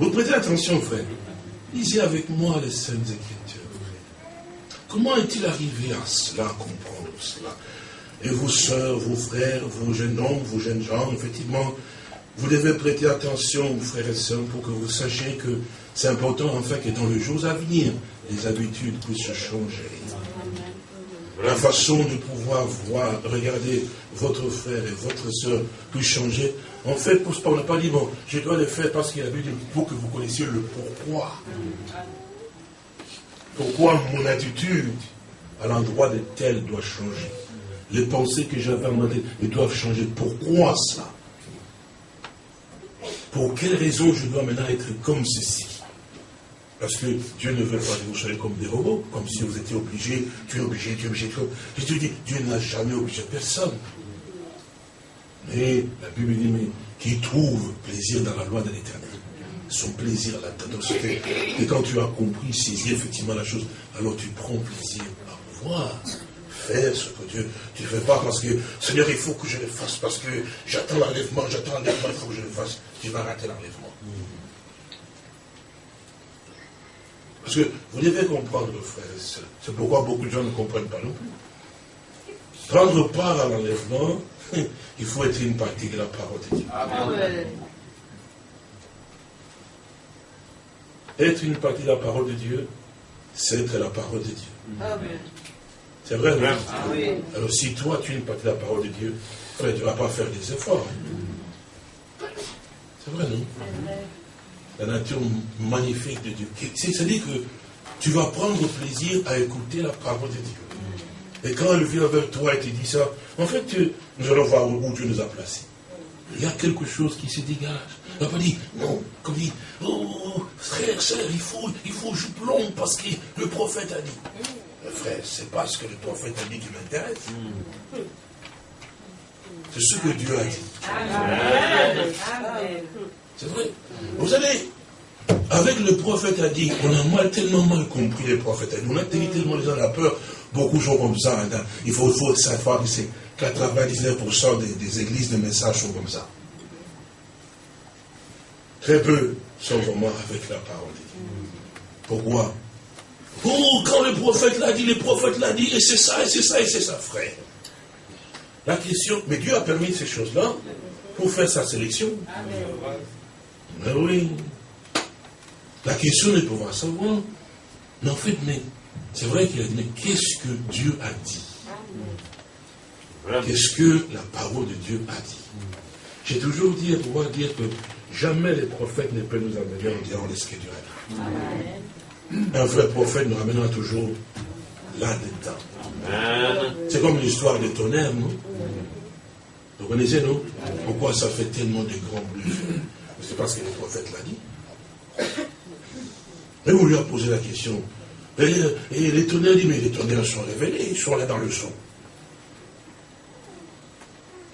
A: Vous prêtez attention, frère. Lisez avec moi les Saintes Écritures. Comment est-il arrivé à cela, à comprendre cela? Et vos soeurs, vos frères, vos jeunes hommes, vos jeunes gens, effectivement, vous devez prêter attention, frères et sœurs, pour que vous sachiez que c'est important, enfin, que dans les jours à venir, les habitudes puissent changer. La façon de pouvoir voir, regarder votre frère et votre soeur puisse changer. En fait, on n'a pas dit, bon, je dois le faire parce qu'il a vu, pour que vous connaissiez le pourquoi. Pourquoi mon attitude à l'endroit de tel doit changer? Les pensées que j'avais à tête, doivent changer. Pourquoi ça? Pour quelle raison je dois maintenant être comme ceci? Parce que Dieu ne veut pas que vous soyez comme des robots, comme si vous étiez obligés, tu es obligé, tu es obligé. Je te dis, Dieu n'a jamais obligé personne. Mais la Bible dit, mais qui trouve plaisir dans la loi de l'éternel. Son plaisir là-dedans. Et quand tu as compris, saisi effectivement la chose, alors tu prends plaisir à pouvoir faire ce que Dieu. Tu ne fais pas parce que, Seigneur, il faut que je le fasse, parce que j'attends l'enlèvement, j'attends l'enlèvement, il faut que je le fasse. Tu vas rater l'enlèvement. Parce que vous devez comprendre, frère et c'est pourquoi beaucoup de gens ne comprennent pas non plus. Prendre part à l'enlèvement, il faut être une partie de la parole de Dieu. Être une partie de la parole de Dieu, c'est être la parole de Dieu. C'est vrai, non? Ah Alors si toi, tu es une partie de la parole de Dieu, frère, tu ne vas pas faire des efforts. C'est vrai, non? La nature magnifique de Dieu. C'est-à-dire que tu vas prendre plaisir à écouter la parole de Dieu. Et quand elle vient vers toi et te dit ça, en fait, nous allons voir où Dieu nous a placés. Il y a quelque chose qui se dégage. Il n'a pas dit, non, comme dit, oh, frère, sœur, il faut, il faut plombe parce que le prophète a dit. Mais frère, c'est pas ce que le prophète a dit qui m'intéresse. C'est ce que Dieu a dit. C'est vrai. Vous savez, avec le prophète a dit, on a mal, tellement mal compris les prophètes. On a tellement les gens la peur. Beaucoup sont comme ça. Hein. Il faut, faut savoir que c'est 99% des, des, églises de messages sont comme ça. Très peu sont vraiment avec la parole de Dieu. Pourquoi? Oh, quand le prophète l'a dit, le prophète l'a dit, et c'est ça, et c'est ça, et c'est ça, frère. La question, mais Dieu a permis ces choses-là pour faire sa sélection. Amen. Mais oui. La question est de pouvoir savoir. Mais en fait, mais c'est vrai qu'il a dit, mais qu'est-ce que Dieu a dit? Qu'est-ce que la parole de Dieu a dit? J'ai toujours dit à pouvoir dire que jamais les prophètes ne peuvent nous amener en disant l'Écriture Un vrai prophète nous ramènera toujours là-dedans. C'est comme l'histoire des tonnerres, non? Vous connaissez, non? Pourquoi ça fait tellement de grands bruits c'est parce que le prophète l'a dit. Et on lui a posé la question. Et, les tonnerres dit, mais les tonnerres sont révélés, ils sont là dans le son.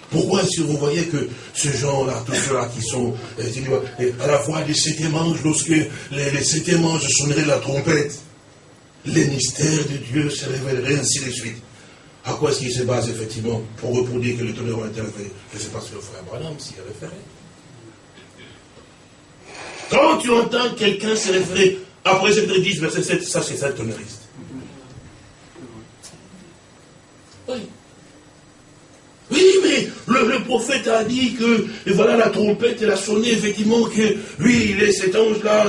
A: Pourquoi si vous voyez que ces gens-là, tous ceux-là qui sont euh, à la voix des sept anges, lorsque les, les sonneraient la trompette, les mystères de Dieu se révéleraient ainsi de suite. À quoi est-ce qu'il se base effectivement pour reproduire que les tonnerres ont été révélés? Je ne sais pas si le frère Branham s'y référé. Quand tu entends quelqu'un se référer après chapitre 10, verset 7, ça c'est ça le. Oui. Oui, mais le, prophète a dit que, et voilà, la trompette, elle a sonné, effectivement, que lui, il est cet ange-là.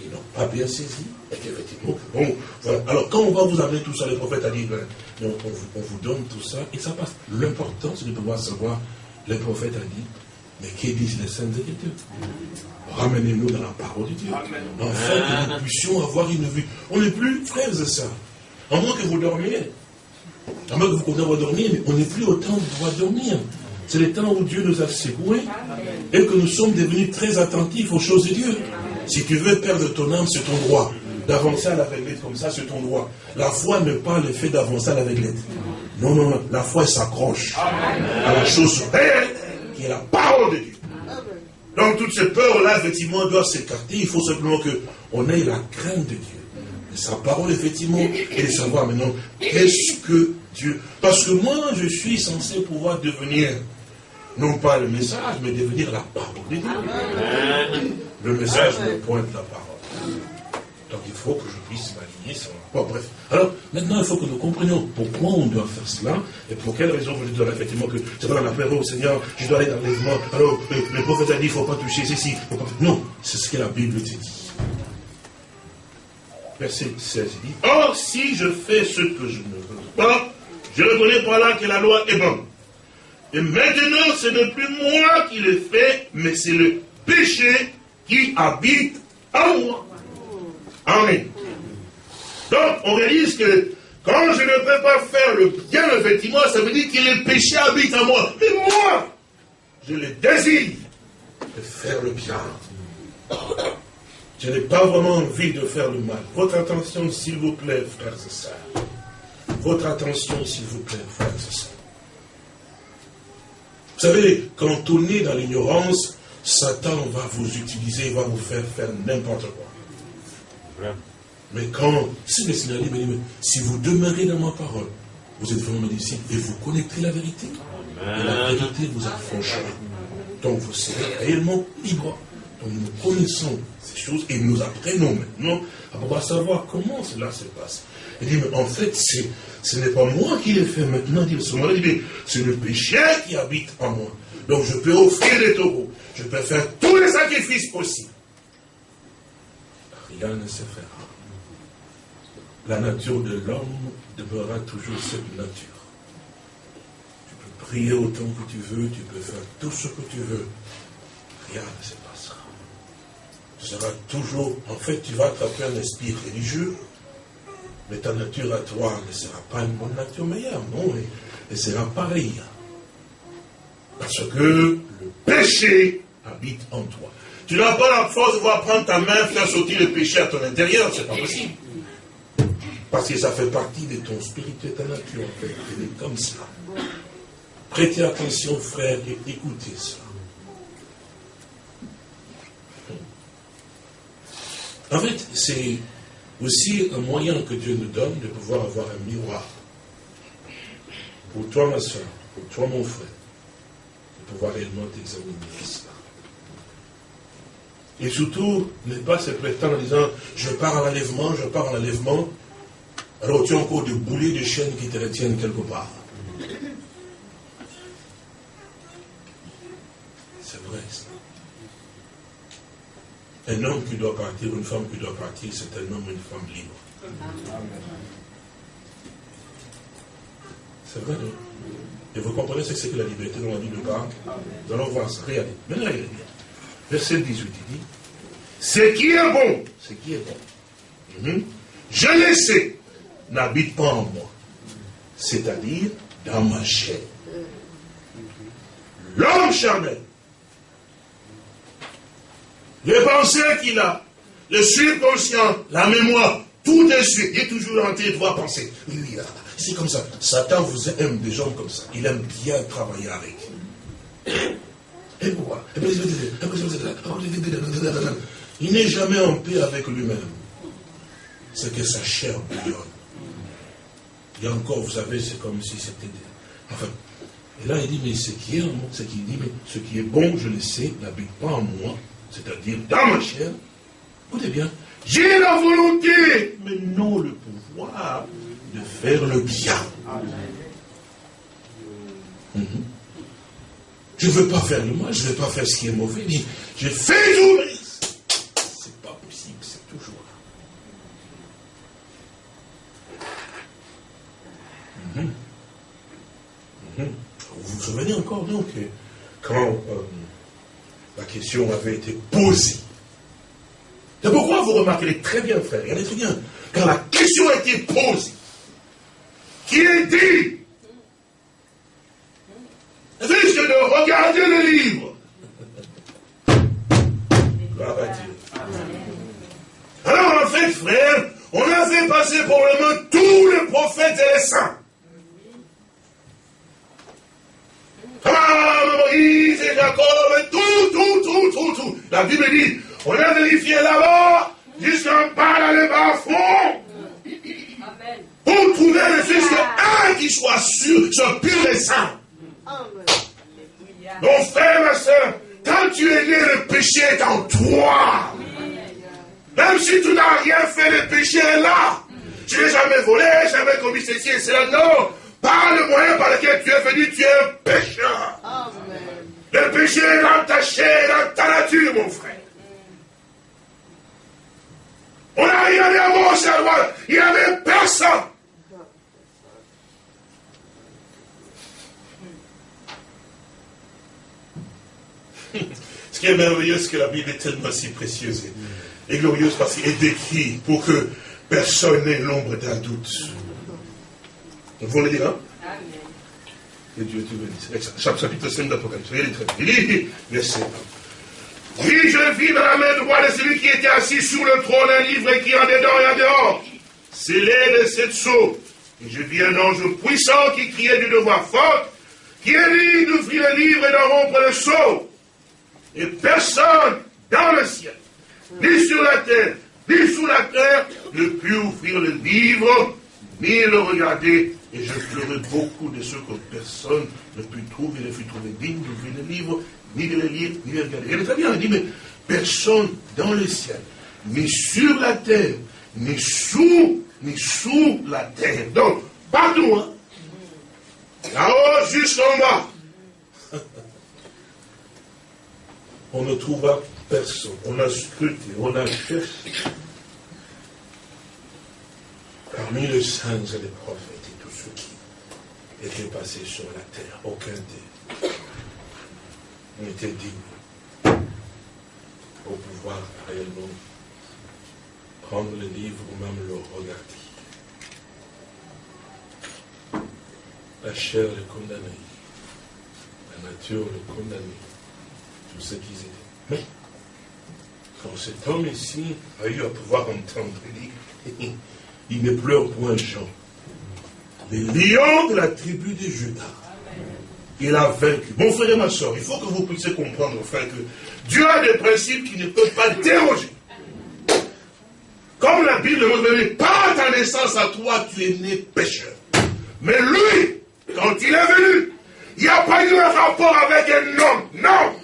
A: Ils n'ont pas bien saisi. Effectivement, bon, voilà. Alors, quand on va vous amener tout ça, le prophète a dit, ben, on, on, vous donne tout ça, et ça passe. L'important, c'est de pouvoir savoir, le prophète a dit, mais qu'est disent les saintes écritures? Ramenez-nous dans la parole de Dieu. Afin que nous puissions avoir une vue. On n'est plus frères et sœurs. À moins que vous dormiez. À moins que vous continuez à dormir, mais on n'est plus au temps de pouvoir dormir. C'est le temps où Dieu nous a secoués et que nous sommes devenus très attentifs aux choses de Dieu. Si tu veux perdre ton âme, c'est ton droit. D'avancer à la l'aveuglette comme ça, c'est ton droit. La foi n'est pas le fait d'avancer à la l'aveuglette. Non, non, non. La foi s'accroche à la chose réelle qui est la parole de Dieu. Donc toutes ces peurs-là, effectivement, doivent s'écarter. Il faut simplement qu'on ait la crainte de Dieu. sa parole, effectivement, et de savoir maintenant qu'est-ce que Dieu. Parce que moi, je suis censé pouvoir devenir, non pas le message, mais devenir la parole de Dieu. Le message me pointe la parole. Donc il faut que je puisse m'aligner sur Bon, bref. Alors, maintenant, il faut que nous comprenions pourquoi on doit faire cela et pour quelle raison je dois effectivement que c'est pas la au Seigneur, je dois aller dans l'enlèvement. Alors, le, prophète a dit, il ne faut pas toucher ceci. Non, c'est ce que la Bible dit. Verset 16, il dit, Or, si je fais ce que je ne veux pas, je reconnais par là que la loi est bonne. Et maintenant, ce n'est plus moi qui le fais, mais c'est le péché qui habite en moi. Amen. Donc, on réalise que quand je ne peux pas faire le bien, effectivement, ça veut dire que le péché habite en moi. Mais moi, je le désire de faire le bien. Je n'ai pas vraiment envie de faire le mal. Votre attention, s'il vous plaît, frères et sœurs. Votre attention, s'il vous plaît, frères et sœurs. Vous savez, quand on est dans l'ignorance, Satan va vous utiliser, va vous faire faire n'importe quoi. Mais quand, si le Seigneur dit, si vous demeurez dans ma parole, vous êtes vraiment disciple et vous connaîtrez la vérité. Et la vérité vous affranchira. Donc vous serez réellement libre. Donc nous connaissons ces choses et nous apprenons maintenant à pouvoir savoir comment cela se passe. Il dit, mais en fait, ce n'est pas moi qui l'ai fait maintenant, dit le c'est le péché qui habite en moi. Donc je peux offrir des taureaux, je peux faire tous les sacrifices possibles. Rien ne se fera. La nature de l'homme demeurera toujours cette nature. Tu peux prier autant que tu veux, tu peux faire tout ce que tu veux. Rien ne se passera. Tu seras toujours, en fait, tu vas attraper un esprit religieux, mais ta nature à toi ne sera pas une bonne nature meilleure, non, elle sera pareille. Parce que le péché habite en toi. Tu n'as pas la force de pouvoir prendre ta main, faire sortir le péché à ton intérieur, c'est pas possible. Parce que ça fait partie de ton spirituel, ta nature, en fait. Est comme ça. Prêtez attention, frère, et écoutez ça. En fait, c'est aussi un moyen que Dieu nous donne de pouvoir avoir un miroir. Pour toi, ma soeur, pour toi, mon frère, de pouvoir réellement t'examiner. Et surtout, ne pas se prétendre en disant, je pars à l'enlèvement, je pars à l'enlèvement, alors tu as encore des boulets de chaînes qui te retiennent quelque part. C'est vrai ça. Un homme qui doit partir, une femme qui doit partir, c'est un homme une femme libre. C'est vrai, non? Et vous comprenez ce que c'est que la liberté dans la vie de parle Nous allons voir ça. Regardez. Maintenant, regardez bien. Verset 18, il dit Ce qui est bon, ce qui est bon, mhm. je le sais, n'habite pas en moi. C'est-à-dire dans ma chair. L'homme charnel les pensées qu'il a, le subconscient, la mémoire, tout de suite, il est toujours en train de voir penser. C'est comme ça. Satan vous aime des gens comme ça. Il aime bien travailler avec. Et pourquoi Il n'est jamais en paix avec lui-même. C'est que sa chair bouillonne. A encore, vous savez, c'est comme si c'était... Enfin, et là il dit, mais ce qui est en moi, ce qui dit, mais ce qui est bon, je le sais, n'habite pas en moi, c'est-à-dire dans ma chair, écoutez bien, j'ai la volonté, mais non le pouvoir de faire le bien. Mhm. Je ne veux pas faire le mal, je ne veux pas faire ce qui est mauvais. Je fais tout, c'est pas possible, c'est toujours là. Mhm. Mhm. Vous vous souvenez encore, donc, quand euh, la question avait été posée. C'est pourquoi vous remarquez très bien, frère, regardez très bien, quand la question a été posée, qui est dit, risque de regarder le livre. Gloire à Dieu. Alors en fait, frère, on a fait passer probablement tous les prophètes et les saints. Ah, Moïse et Jacob, tout, tout, tout, tout, tout. La Bible dit, on a vérifié là-bas, jusqu'en bas dans le bas fond. Pour trouver le Fils un qui soit sûr, soit pur et saint. Mon frère, ma soeur, quand tu es né, le péché est en toi. Même si tu n'as rien fait, le péché est là. Tu n'es jamais volé, jamais commis ceci et cela. Non, par le moyen par lequel tu es venu, tu es un pécheur. Le péché est dans ta chair, dans ta nature, mon frère. On a regardé à gauche à droite, il n'y avait personne. Ce qui est merveilleux, c'est que la Bible est tellement si précieuse et, glorieuse parce qu'elle est décrite pour que personne n'ait l'ombre d'un doute. Vous le dire, hein? Que Dieu te bénisse. Chapitre 5 d'Apocalypse. Regardez très bien. Il dit, verset 1. Oui, je vis dans la main droite de celui qui était assis sur le trône un livre qui en dedans et en dehors. Scellé de sept sceaux. Et je vis un ange puissant qui criait d'une voix forte, qui est dit d'ouvrir le livre et d'en rompre le sceau. Et personne dans le ciel, ni sur la terre, ni sous la terre, ne put ouvrir le livre, ni le regarder. Et je pleurais beaucoup de ce que personne ne put trouver, ne fut trouvé digne d'ouvrir le livre, ni de le lire, ni de le regarder. Est très bien, il dit, mais personne dans le ciel, ni sur la terre, ni sous, ni sous la terre. Donc, partout, hein. Là-haut jusqu'en bas. On ne trouva personne. On a scruté, on a cherché. Parmi les saints et les prophètes et tous ceux qui étaient passés sur la terre, aucun d'eux n'était digne pour pouvoir réellement prendre le livre ou même le regarder. La chair le condamnait, la nature le condamnait ce qu'ils étaient. Mais, quand cet homme ici a eu à pouvoir entendre, il il ne pleure point Jean. Les lions de la tribu de Judas, il a vaincu. Mon frère et ma soeur, il faut que vous puissiez comprendre, frère, que Dieu a des principes qui ne peuvent pas déroger. Comme la Bible dit, par ta naissance à toi, tu es né pécheur. Mais lui, quand il est venu, il n'y a pas eu un rapport avec un homme. Non.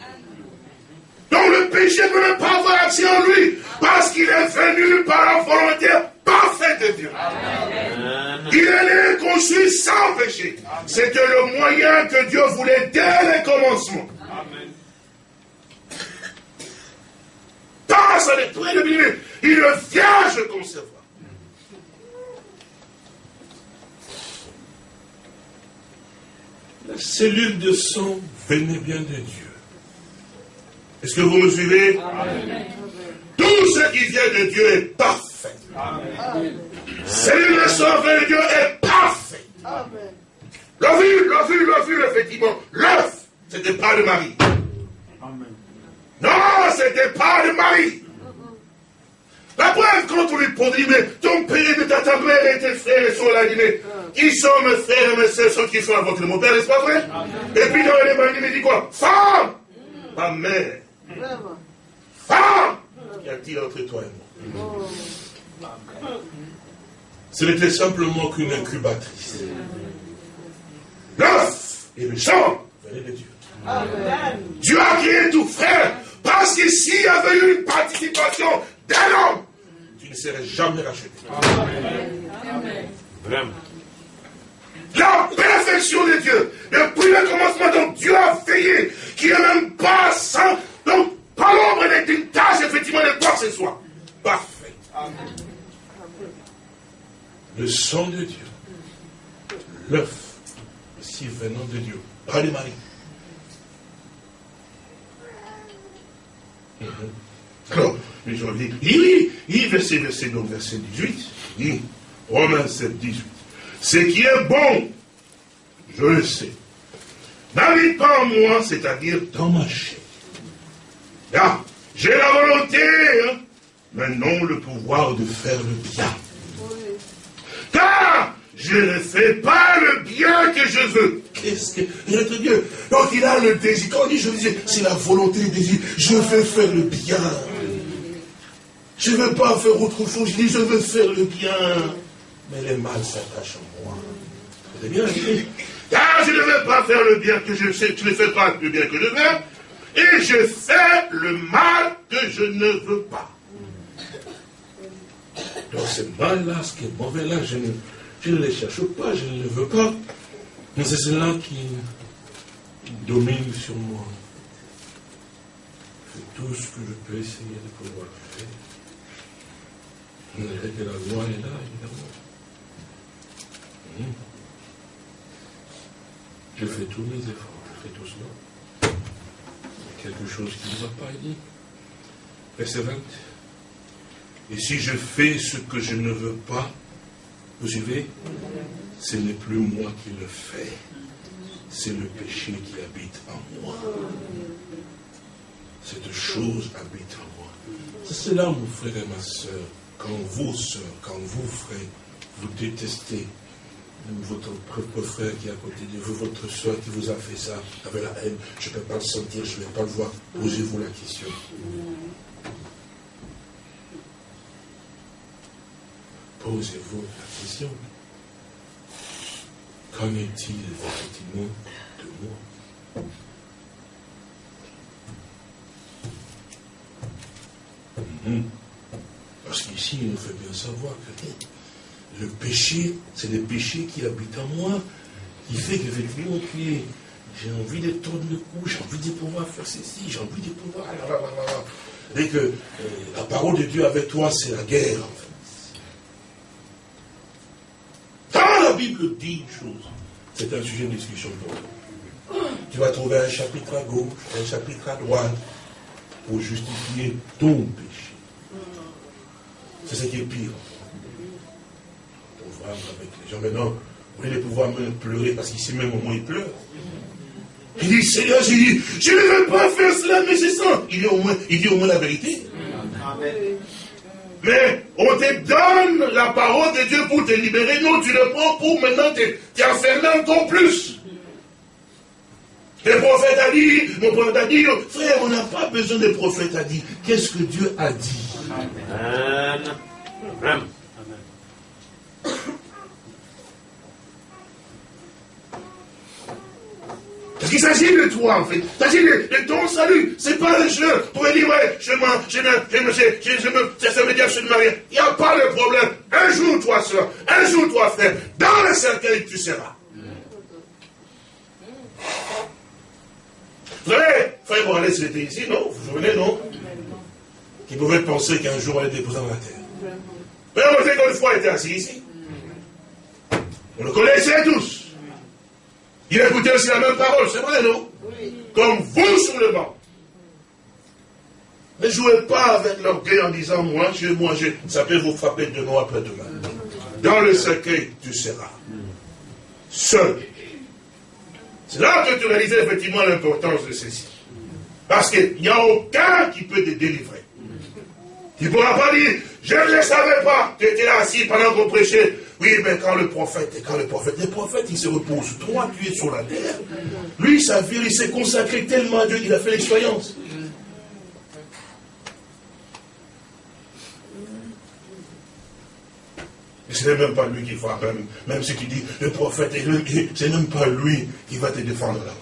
A: Donc le péché ne peut pas avoir accès en lui, parce qu'il est venu par la volonté parfaite de Dieu. Il est né conçu sans péché. C'était le moyen que Dieu voulait dès le commencement. Par sa lettre de Bible, il le vierge concevoir. La cellule de sang venait bien de Dieu. Est-ce que vous me suivez Tout ce qui vient de Dieu est parfait. Celui le sang de Dieu est parfait. L'ovule, l'ovule, l'ovule, effectivement. L'œuf, c'était pas de Marie. Non, c'était pas de Marie. La preuve, quand on lui pose, mais ton père de ta, mère et tes frères sont là, il dit, mais qui sont mes frères et mes soeurs, ceux qui sont avec mon père, n'est-ce pas vrai? Et puis dans les mains, il me dit quoi? Femme. Ma mère Femme Qu'y a-t-il entre toi et moi Ce n'était simplement qu'une incubatrice. L'œuf et le sang venaient de Dieu. Dieu a créé tout, frère, parce que s'il y avait eu une participation d'un homme, tu ne serais jamais racheté. Vraiment. La perfection de Dieu, depuis le commencement dont Dieu a veillé, qui n'est même pas sans donc, pas l'ombre d'une tâche, effectivement, de quoi que ce soit. Parfait. Le sang de Dieu, l'œuf, aussi venant de Dieu, pas de Marie. Mhm. Alors, je reviens. Il dit, il verset, verset, donc verset 18, il dit, Romains 7, 18. Ce qui est bon, je le sais, n'habite pas en moi, c'est-à-dire dans ma chair. Là, j'ai la volonté, hein. mais non le pouvoir de faire le bien. Car je ne fais pas le bien que je veux. Qu'est-ce que. Notre Dieu? Donc il a le désir. Quand on dit je disais, c'est la volonté du désir. Je veux faire le bien. Je ne veux pas faire autre chose. Je dis, je veux faire le bien. Mais le mal s'attache en moi. C'est bien, je ah, je ne veux pas faire le bien que je sais. Je ne fais pas le bien que je veux et je fais le mal que je ne veux pas. Donc ce mal-là, ce qui est mauvais là, je ne, je ne le cherche pas, je ne le veux pas. Mais c'est cela qui domine sur moi. Je fais tout ce que je peux essayer de pouvoir faire. La loi est là, évidemment. Hmm. Je fais tous mes efforts, je fais tout cela quelque chose qui ne va pas, il dit. Verset 20. Et si je fais ce que je ne veux pas, vous suivez? Ce n'est plus moi qui le fais, c'est le péché qui habite en moi. Cette chose habite en moi. C'est cela, mon frère et ma soeur, quand vous, soeur, quand vous, frère, vous détestez même votre propre frère qui est à côté de vous, votre soeur qui vous a fait ça, avec la haine, je ne peux pas le sentir, je ne vais pas le voir. Posez-vous la question. Posez-vous la question. Qu'en est-il effectivement de moi? Mhm. Parce qu'ici, il nous fait bien savoir que le péché, c'est le péché qui habite en moi, qui fait que je vais lui montrer. J'ai envie de tourner le cou, j'ai envie de pouvoir faire ceci, j'ai envie de pouvoir. Ah, ah, ah, Et que euh, la parole de Dieu avec toi, c'est la guerre, en fait. Quand la Bible dit une chose, c'est un sujet de discussion pour nous. Tu vas trouver un chapitre à gauche, un chapitre à droite, pour justifier ton péché. C'est ce qui est pire avec les gens. Maintenant, on est les pouvoirs même pleurer parce qu'ici même au moins il pleure. Il dit, Seigneur, je dis, je ne veux pas faire cela, mais je sens. Il dit au moins, la vérité. Mais on te donne la parole de Dieu pour te libérer. Non, tu le prends pour maintenant t'enfermer encore plus. Le prophète a dit, mon prophète a dit, frère, on n'a pas besoin de prophète a dit. Qu'est-ce que Dieu a dit? Amen. Amen. Parce qu'il s'agit de toi, en fait. Il s'agit de, ton salut. C'est pas le jeu. Pour dire, ouais, je mens, je je me, je, je, me, ça veut dire, je me marie. Il n'y a pas de problème. Un jour, toi, soeur, un jour, toi, frère, dans le cercueil, tu seras. Vous savez, frère Morales, il était ici, non? Vous vous souvenez, non? Qui pouvait penser qu'un jour, on allait déposer dans la terre. Mais on sait qu'une fois, il était assis ici. On le connaissait tous. Il écoutait aussi la même parole, c'est vrai, non? Comme vous sur le banc. Ne jouez pas avec l'orgueil en disant moi, je, moi, je. Ça peut vous frapper demain après demain. Dans le cercueil, tu seras seul. C'est là que tu réalises effectivement l'importance de ceci. Parce qu'il n'y a aucun qui peut te délivrer. Tu ne pourras pas dire, je ne le savais pas, tu étais là assis pendant qu'on prêchait, oui, mais quand le prophète, quand le prophète, le prophète, il se repose. Toi, tu es sur la terre. Lui, sa vie, il s'est consacré tellement à Dieu qu'il a fait l'expérience. Ce n'est même pas lui qui fera, même, même si tu dis le prophète, ce n'est même pas lui qui va te défendre là-bas.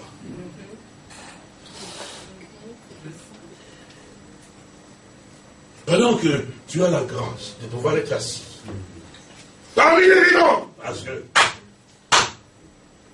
A: Pendant que tu as la grâce de pouvoir être assis, Parmi les non Parce que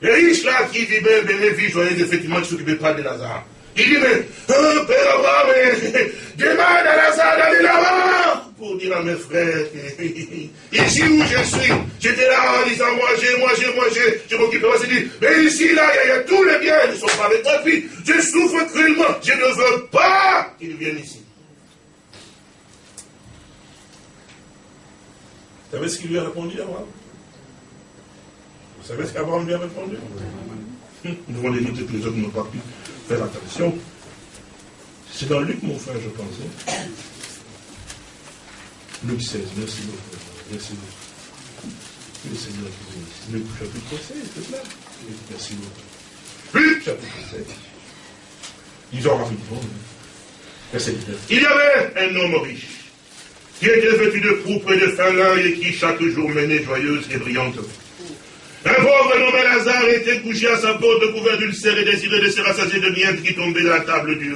A: les riches là qui disent, ben, ben, mes joyeuses, hein, effectivement, ne s'occupaient pas de Lazare. Il dit, mais, oh, Père Abraham, mais, demande à Lazare d'aller là-bas pour dire à mes frères, ici où je suis, j'étais là en disant, moi j'ai, moi j'ai, moi j'ai, je m'occupe moi, dit, mais ici, là, il y, a, tous les biens, ils ne sont pas avec toi, je souffre cruellement, je ne veux pas qu'ils viennent ici. Vous savez ce qu'il lui a répondu, Abraham? Vous savez ce qu'Abraham lui a répondu? Nous allons les que les autres n'ont pas pu faire attention. C'est dans Luc, mon frère, je pense. Hein. Luc 16, merci beaucoup. Merci beaucoup. Le Seigneur. Luc chapitre 16, c'est là. Merci beaucoup. Luc chapitre 16. ont rapidement. Hein. Verset 19. Il y avait un homme riche qui était vêtu de pourpre et de fin lin et qui chaque jour menait joyeuse et brillante un pauvre nommé Lazare était couché à sa porte couvert d'ulcères et désiré de se rassasier de miettes qui tombaient de la table du,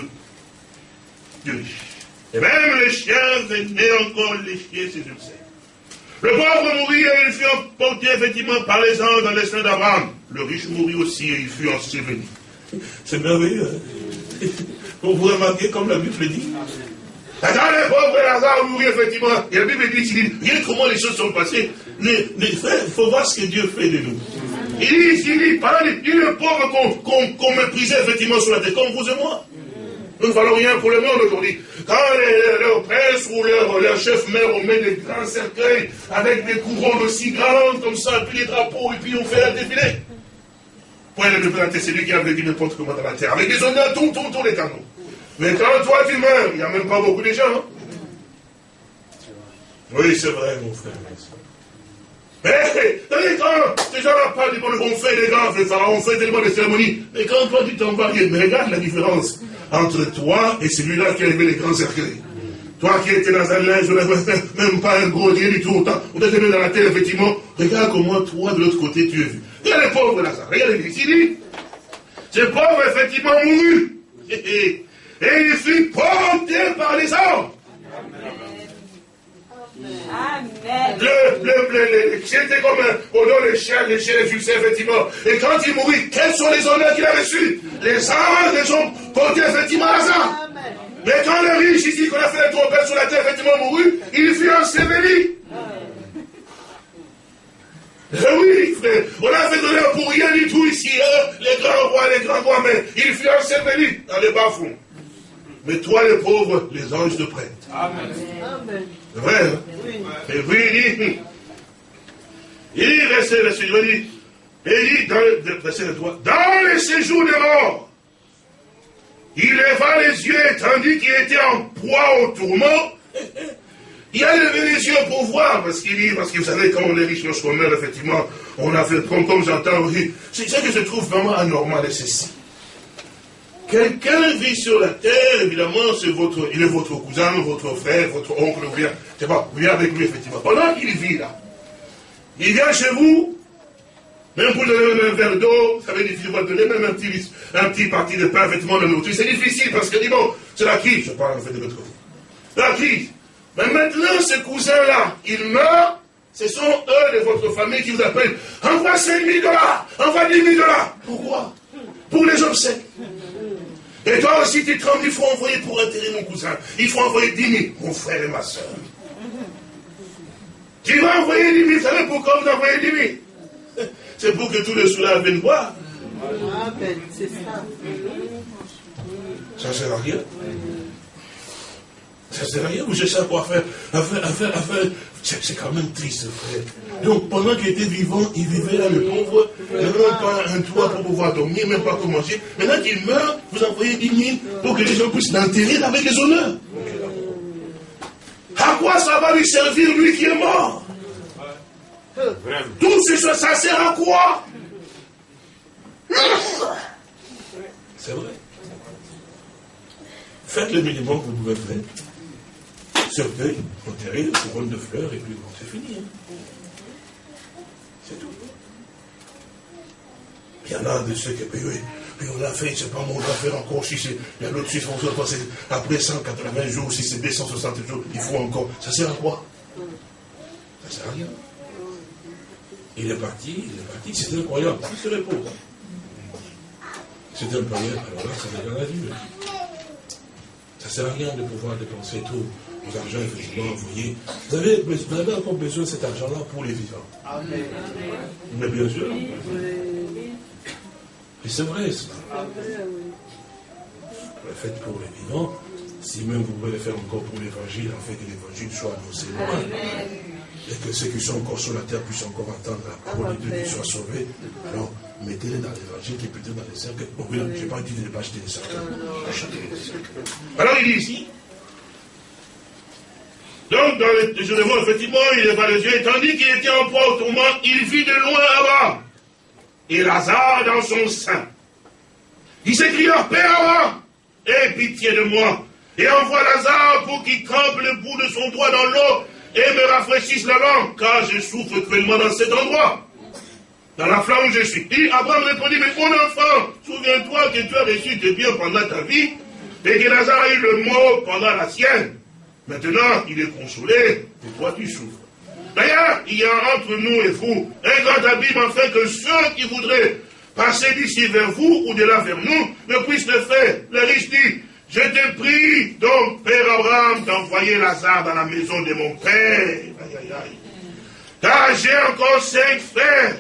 A: riche. Et même les chiens venaient encore lécher ses ulcères. Le pauvre mourut et il fut emporté effectivement par les anges dans les seins d'Abraham. Le riche mourut aussi et il fut enseveli. C'est merveilleux. Hein Vous remarquez comme la Bible le dit Attends, le pauvre Lazare mourut effectivement. Et la Bible dit, il dit, regarde comment les choses sont passées. Il faut voir ce que Dieu fait de nous. Il dit, il dit, par il dit, le pauvre qu'on méprisait effectivement sur la terre, comme vous et moi. Nous ne valons rien pour le monde aujourd'hui. Quand leurs princes ou leurs chefs meurent, on met des grands cercueils avec des couronnes aussi grandes comme ça, et puis les drapeaux, et puis on fait un défilé. Point de présenter, c'est lui qui avait dit n'importe comment dans la terre, avec des honneurs, tout, tout, tous les canons. Mais quand toi tu meurs, il n'y a même pas beaucoup de gens. Hein. Oui, c'est vrai, mon frère. Mais quand les gens parlent du on fait des grands on fait tellement de cérémonies. Mais quand toi tu t'en vas, mais regarde la différence entre toi et celui-là qui a aimé les grands cercueils. Toi qui étais dans un linge, même pas un gros rien du tout, on t'a mis dans la terre, effectivement. Regarde comment toi, de l'autre côté, tu es vu. Regarde les pauvres là, regarde les dit. Ces pauvres, effectivement, mourut. Et il fut porté par les hommes. Amen. Le, le, le, c'était comme un, nom les chiens, les chiens, les ulcères, effectivement. Et quand il mourut, quels sont les honneurs qu'il a reçus? Les anges les ont portés effectivement à ça. Mais quand le riche ici, qu'on a fait la trompette sur la terre, effectivement mourut, il fut enseveli. Eh oui, frère, on a fait donner pour rien du tout ici, hein? les grands rois, les grands rois, mais il fut enseveli dans les bas-fonds. Mais toi, les pauvres, les anges te prêtent. Amen. C'est vrai, hein? Et puis il dit, il dit, verset, verset, il dit, il dit, dans le, verset le dans les séjours des morts, il leva les yeux, tandis qu'il était en proie au tourment, il a levé les yeux pour voir, parce qu'il dit, parce que vous savez, quand on est riche, lorsqu'on meurt, effectivement, on a fait, comme, comme j'entends, c'est ça que je trouve vraiment anormal, et c'est Quelqu'un vit sur la terre, évidemment, c'est votre, il est votre cousin, votre frère, votre oncle, ou bien, je sais pas, vous avec lui, effectivement. Pendant qu'il vit là, il vient chez vous, même pour donner un verre d'eau, ça veut dire qu'il va donner même un petit, un petit parti de pain, effectivement, de nourriture. C'est difficile parce que, dit bon, c'est la crise, je parle en fait de l'autre côté. La crise. Mais maintenant, ce cousin-là, il meurt, ce sont eux de votre famille qui vous appellent. Envoie 5 000 dollars, envoie 10 000 dollars. Pourquoi? Pour les obsèques. Et toi aussi, tu trembles, il faut envoyer pour enterrer mon cousin. Il faut envoyer 10 000, mon frère et ma soeur. Tu vas envoyer 10 000, vous savez pourquoi vous envoyez 10 000 C'est pour que tous les soulats viennent voir. Amen, c'est ça. Ça ne sert à rien. Ça ne sert à rien, vous cherchez à quoi faire. À faire, à faire, à faire. C'est quand même triste, frère. Donc, pendant qu'il était vivant, il vivait là, le pauvre. Il n'avait même pas un toit pour pouvoir dormir, même pas pour manger. Maintenant qu'il meurt, vous envoyez 10 000 pour que les gens puissent l'enterrer avec les honneurs. À quoi ça va lui servir, lui qui est mort? Toutes ces choses, ça sert à quoi? C'est vrai. Faites le minimum que vous pouvez faire cercueil, enterré, couronne de fleurs, et puis bon, c'est fini. Hein. C'est tout. Il y en a de ceux qui puis, puis on l'a fait, c'est pas mon affaire encore, si c'est, l'autre on se passer après 180 jours, si c'est 260 jours, il faut encore. Ça sert à quoi? Ça sert à rien. Il est parti, il est parti, c'était incroyable, il se. C'était un païen, alors là, ça devient la vie. Ça sert à rien de pouvoir dépenser tout l'argent effectivement envoyé. Vous avez, vous avez encore besoin de cet argent-là pour les vivants. Amen. Mais bien sûr. Et c'est vrai ça. Faites pour les vivants. Si même vous pouvez le faire encore pour l'évangile, en fait que l'évangile soit annoncé loin. Et que ceux qui sont encore sur la terre puissent encore entendre la parole de Dieu qui soit sauvé. Alors, mettez-les dans l'évangile qui peut être dans les cercles. Bon, je n'ai pas dit de ne pas acheter les cercles. Alors il dit ici, donc, dans le jour de effectivement, il leva les yeux, et tandis qu'il était en proie au tourment, il vit de loin là-bas. Et Lazare dans son sein. Il s'écria, Père aie pitié de moi. et envoie Lazare pour qu'il trempe le bout de son doigt dans l'eau et me rafraîchisse la langue, car je souffre cruellement dans cet endroit. Dans la flamme où je suis. Et Abraham répondit, mais mon enfant, souviens-toi que tu as reçu tes biens pendant ta vie, et que Lazare a eu le mot pendant la sienne. Maintenant, il est consolé, et toi tu souffres. D'ailleurs, il y a entre nous et vous un grand abîme afin que ceux qui voudraient passer d'ici vers vous ou de là vers nous ne puissent le faire. Le riche dit, je te prie donc, Père Abraham, d'envoyer Lazare dans la maison de mon Père. Aïe, aïe, aïe. Car j'ai encore cinq frères.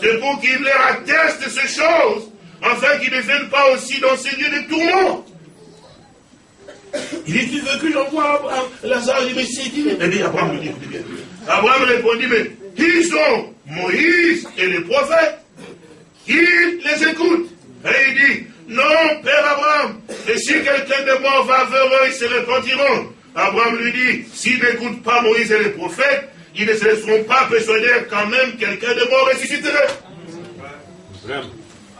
A: C'est pour qu'il leur atteste ces choses, afin qu'ils ne viennent pas aussi dans ces lieux de tourment. Il dit, tu veux que j'envoie Lazare Il dit, mais c'est dit. Eh bien, Abraham lui dit, écoutez bien. Abraham répondit, mais qui sont Moïse et les prophètes Qui les écoute Et il dit, non, Père Abraham, et si quelqu'un de mort va vers eux, ils se repentiront. Abraham lui dit, s'ils n'écoutent pas Moïse et les prophètes, ils ne se laisseront pas persuader quand même quelqu'un de mort ressusciterait.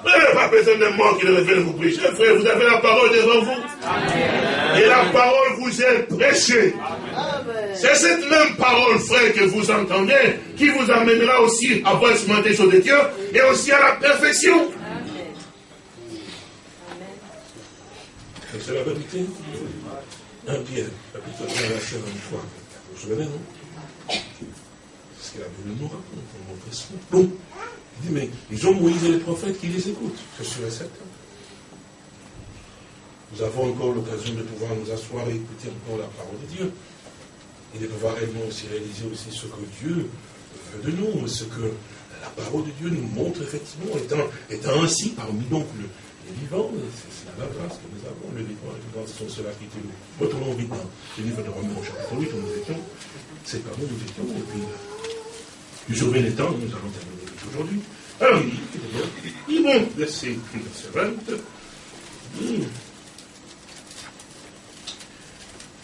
A: Vous n'avez pas besoin de mort qui ne revienne vous prêcher, frère. Vous avez la parole devant vous. Et la parole vous est prêchée. C'est cette même parole, frère, que vous entendez, qui vous amènera aussi à voir ce sur de Dieu et aussi à la perfection. C'est la vérité. Un Pierre, chapitre 1, verset 23. Vous vous souvenez, non? Parce qu'il a voulu nous raconter, pour montrer son Bon. Mais ils ont Moïse et les prophètes qui les écoutent. C'est sûr et certain. Nous avons encore l'occasion de pouvoir nous asseoir et écouter encore la parole de Dieu. Et de pouvoir réellement aussi réaliser aussi ce que Dieu veut de nous, ce que la parole de Dieu nous montre effectivement, étant, ainsi parmi donc le, les vivants, c'est la grâce que nous avons. Les vivants, les vivants, ce sont ceux-là qui étaient Retournons vite dans le livre de Romains au chapitre 8, où nous étions. C'est par nous nous étions. Et puis, du sauver les temps, nous allons terminer aujourd'hui. Alors, il dit, il bon, verset 20.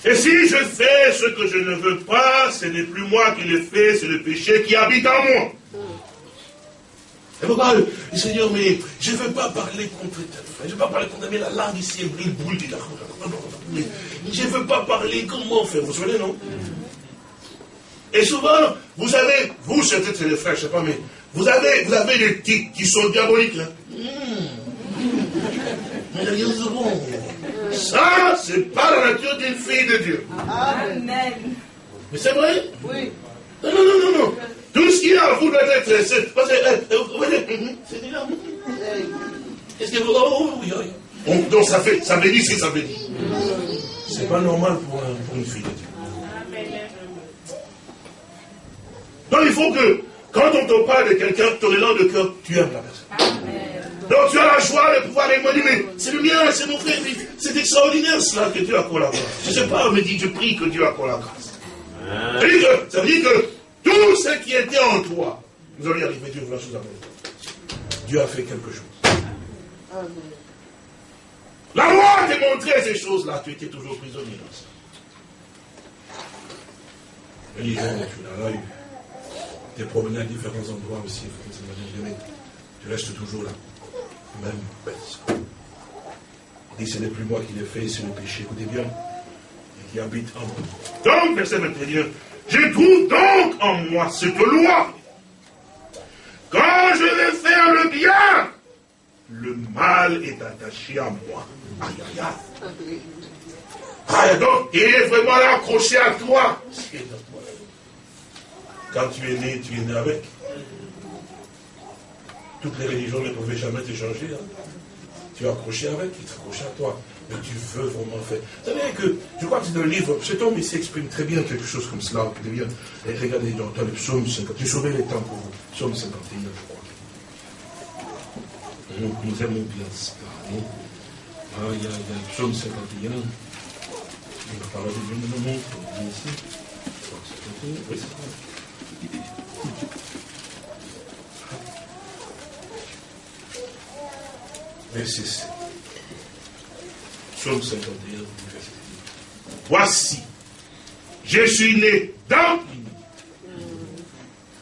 A: Et si je fais ce que je ne veux pas, ce n'est plus moi qui le fais, c'est le péché qui habite en moi. Et pourquoi le Seigneur, mais je ne veux pas parler contre tel frère, je ne veux pas parler contre mais la langue ici, elle brille, boule, je ne veux pas parler, comment faire Vous savez, non? Et souvent, vous savez, vous, c'est peut-être les frères, je ne sais pas, mais vous avez, vous avez des tics qui sont diaboliques. Hein? Ça, c'est pas la nature d'une fille de Dieu. Amen. Mais c'est vrai? Oui. Non, non, non, non, non. Tout ce qu'il y a vous doit être c'est déjà. Qu'est-ce que vous. Oh, oui, oui. Donc, ça, fait, ça veut dire ce que ça veut dire. C'est pas normal pour, pour une fille de Dieu. Donc, il faut que, quand on te parle de quelqu'un, ton élan de cœur, tu aimes la personne. Donc tu as la joie de pouvoir dire, mais c'est le mien, c'est mon frère, c'est extraordinaire cela que Dieu a la grâce. Je ne sais pas, mais dit, je prie que Dieu a la grâce. Ça veut dire que, ça veut dire que tout ce qui était en toi, vous allez arriver, Dieu vous la chose à Dieu a fait quelque chose. La loi t'a montré ces choses-là, tu étais toujours prisonnier dans ça. Mais tu l'as eu. Tu es promené à différents endroits aussi, tu restes toujours là. Même. Il dit, ce n'est plus moi qui l'ai fait, c'est le péché, écoutez bien, et qui habite en moi. Donc, verset 21, je trouve donc en moi cette loi. Quand je vais faire le bien, le mal est attaché à moi. Donc, il est vraiment accroché à toi. Quand tu es né, tu es né avec. Toutes les religions ne pouvaient jamais te changer. Hein. Tu es accroché avec, il est accroché à toi mais tu veux vraiment faire. Vous savez que, je crois que c'est un livre, cet homme ici exprime très bien quelque chose comme cela. Et regardez dans, le psaume 50, tu sauvé les temps pour vous. Psaume 51, je crois. Nous, nous aimons bien ça. Ah, il y, a, le psaume 51. La parole de Dieu nous montre ici. Oui, c'est Verset 7. Psaume 51, verset Voici, je suis né dans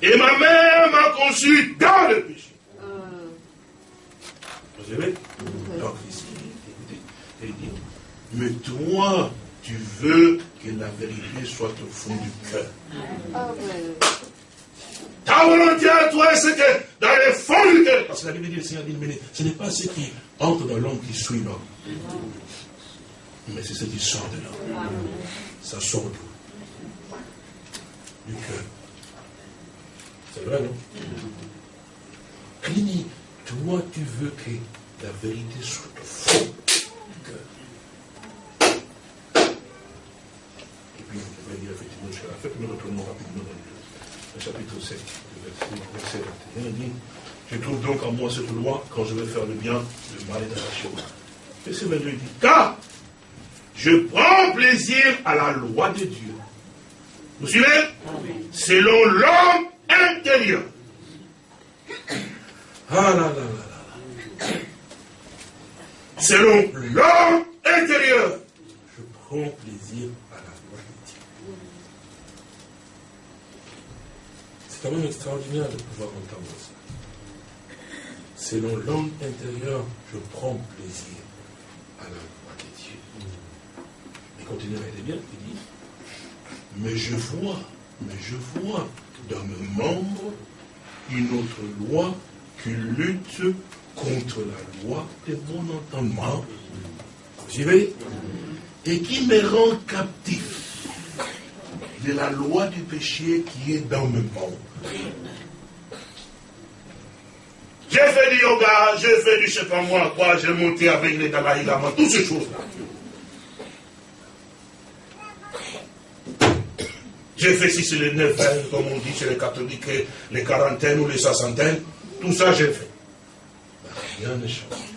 A: et ma mère m'a conçu dans le péché. Vous savez Donc ici, il dit, mais toi, tu veux que la vérité soit au fond du cœur. Ta volonté à toi, c'est que dans le fond du cœur, parce que la Bible dit, le Seigneur dit, mais ce n'est pas ce qui entre dans l'homme qui suit l'homme. Mais c'est ce qui sort de l'homme. Ça sort d'où Du cœur. C'est vrai, non? Clini, toi, tu veux que la vérité soit au fond du cœur. Et puis, on va dire effectivement jusqu'à la fin, nous retournons rapidement dans le chapitre 7, verset, 21. Il dit Je trouve donc en moi cette loi, quand je veux faire le bien, le mal est arraché. Verset 22, il dit Car je prends plaisir à la loi de Dieu. Vous suivez? Selon l'homme intérieur. Ah là là là là. Selon l'homme intérieur, je prends plaisir à la loi de Dieu. C'est quand même extraordinaire de pouvoir entendre ça. Selon l'homme intérieur, je prends plaisir à la loi de Dieu. Et continue à bien, il dit, mais je vois, mais je vois dans mes membres une autre loi qui lutte contre la loi de mon entendement. Vous suivez Et qui me rend captif de la loi du péché qui est dans mes membres. J'ai fait du yoga, j'ai fait du je sais pas moi quoi, j'ai monté avec les Dalai toutes ces choses-là. J'ai fait si c'est les neuf comme on dit chez les catholiques, les quarantaines ou les soixantaines. Tout ça, j'ai fait. Rien ne change.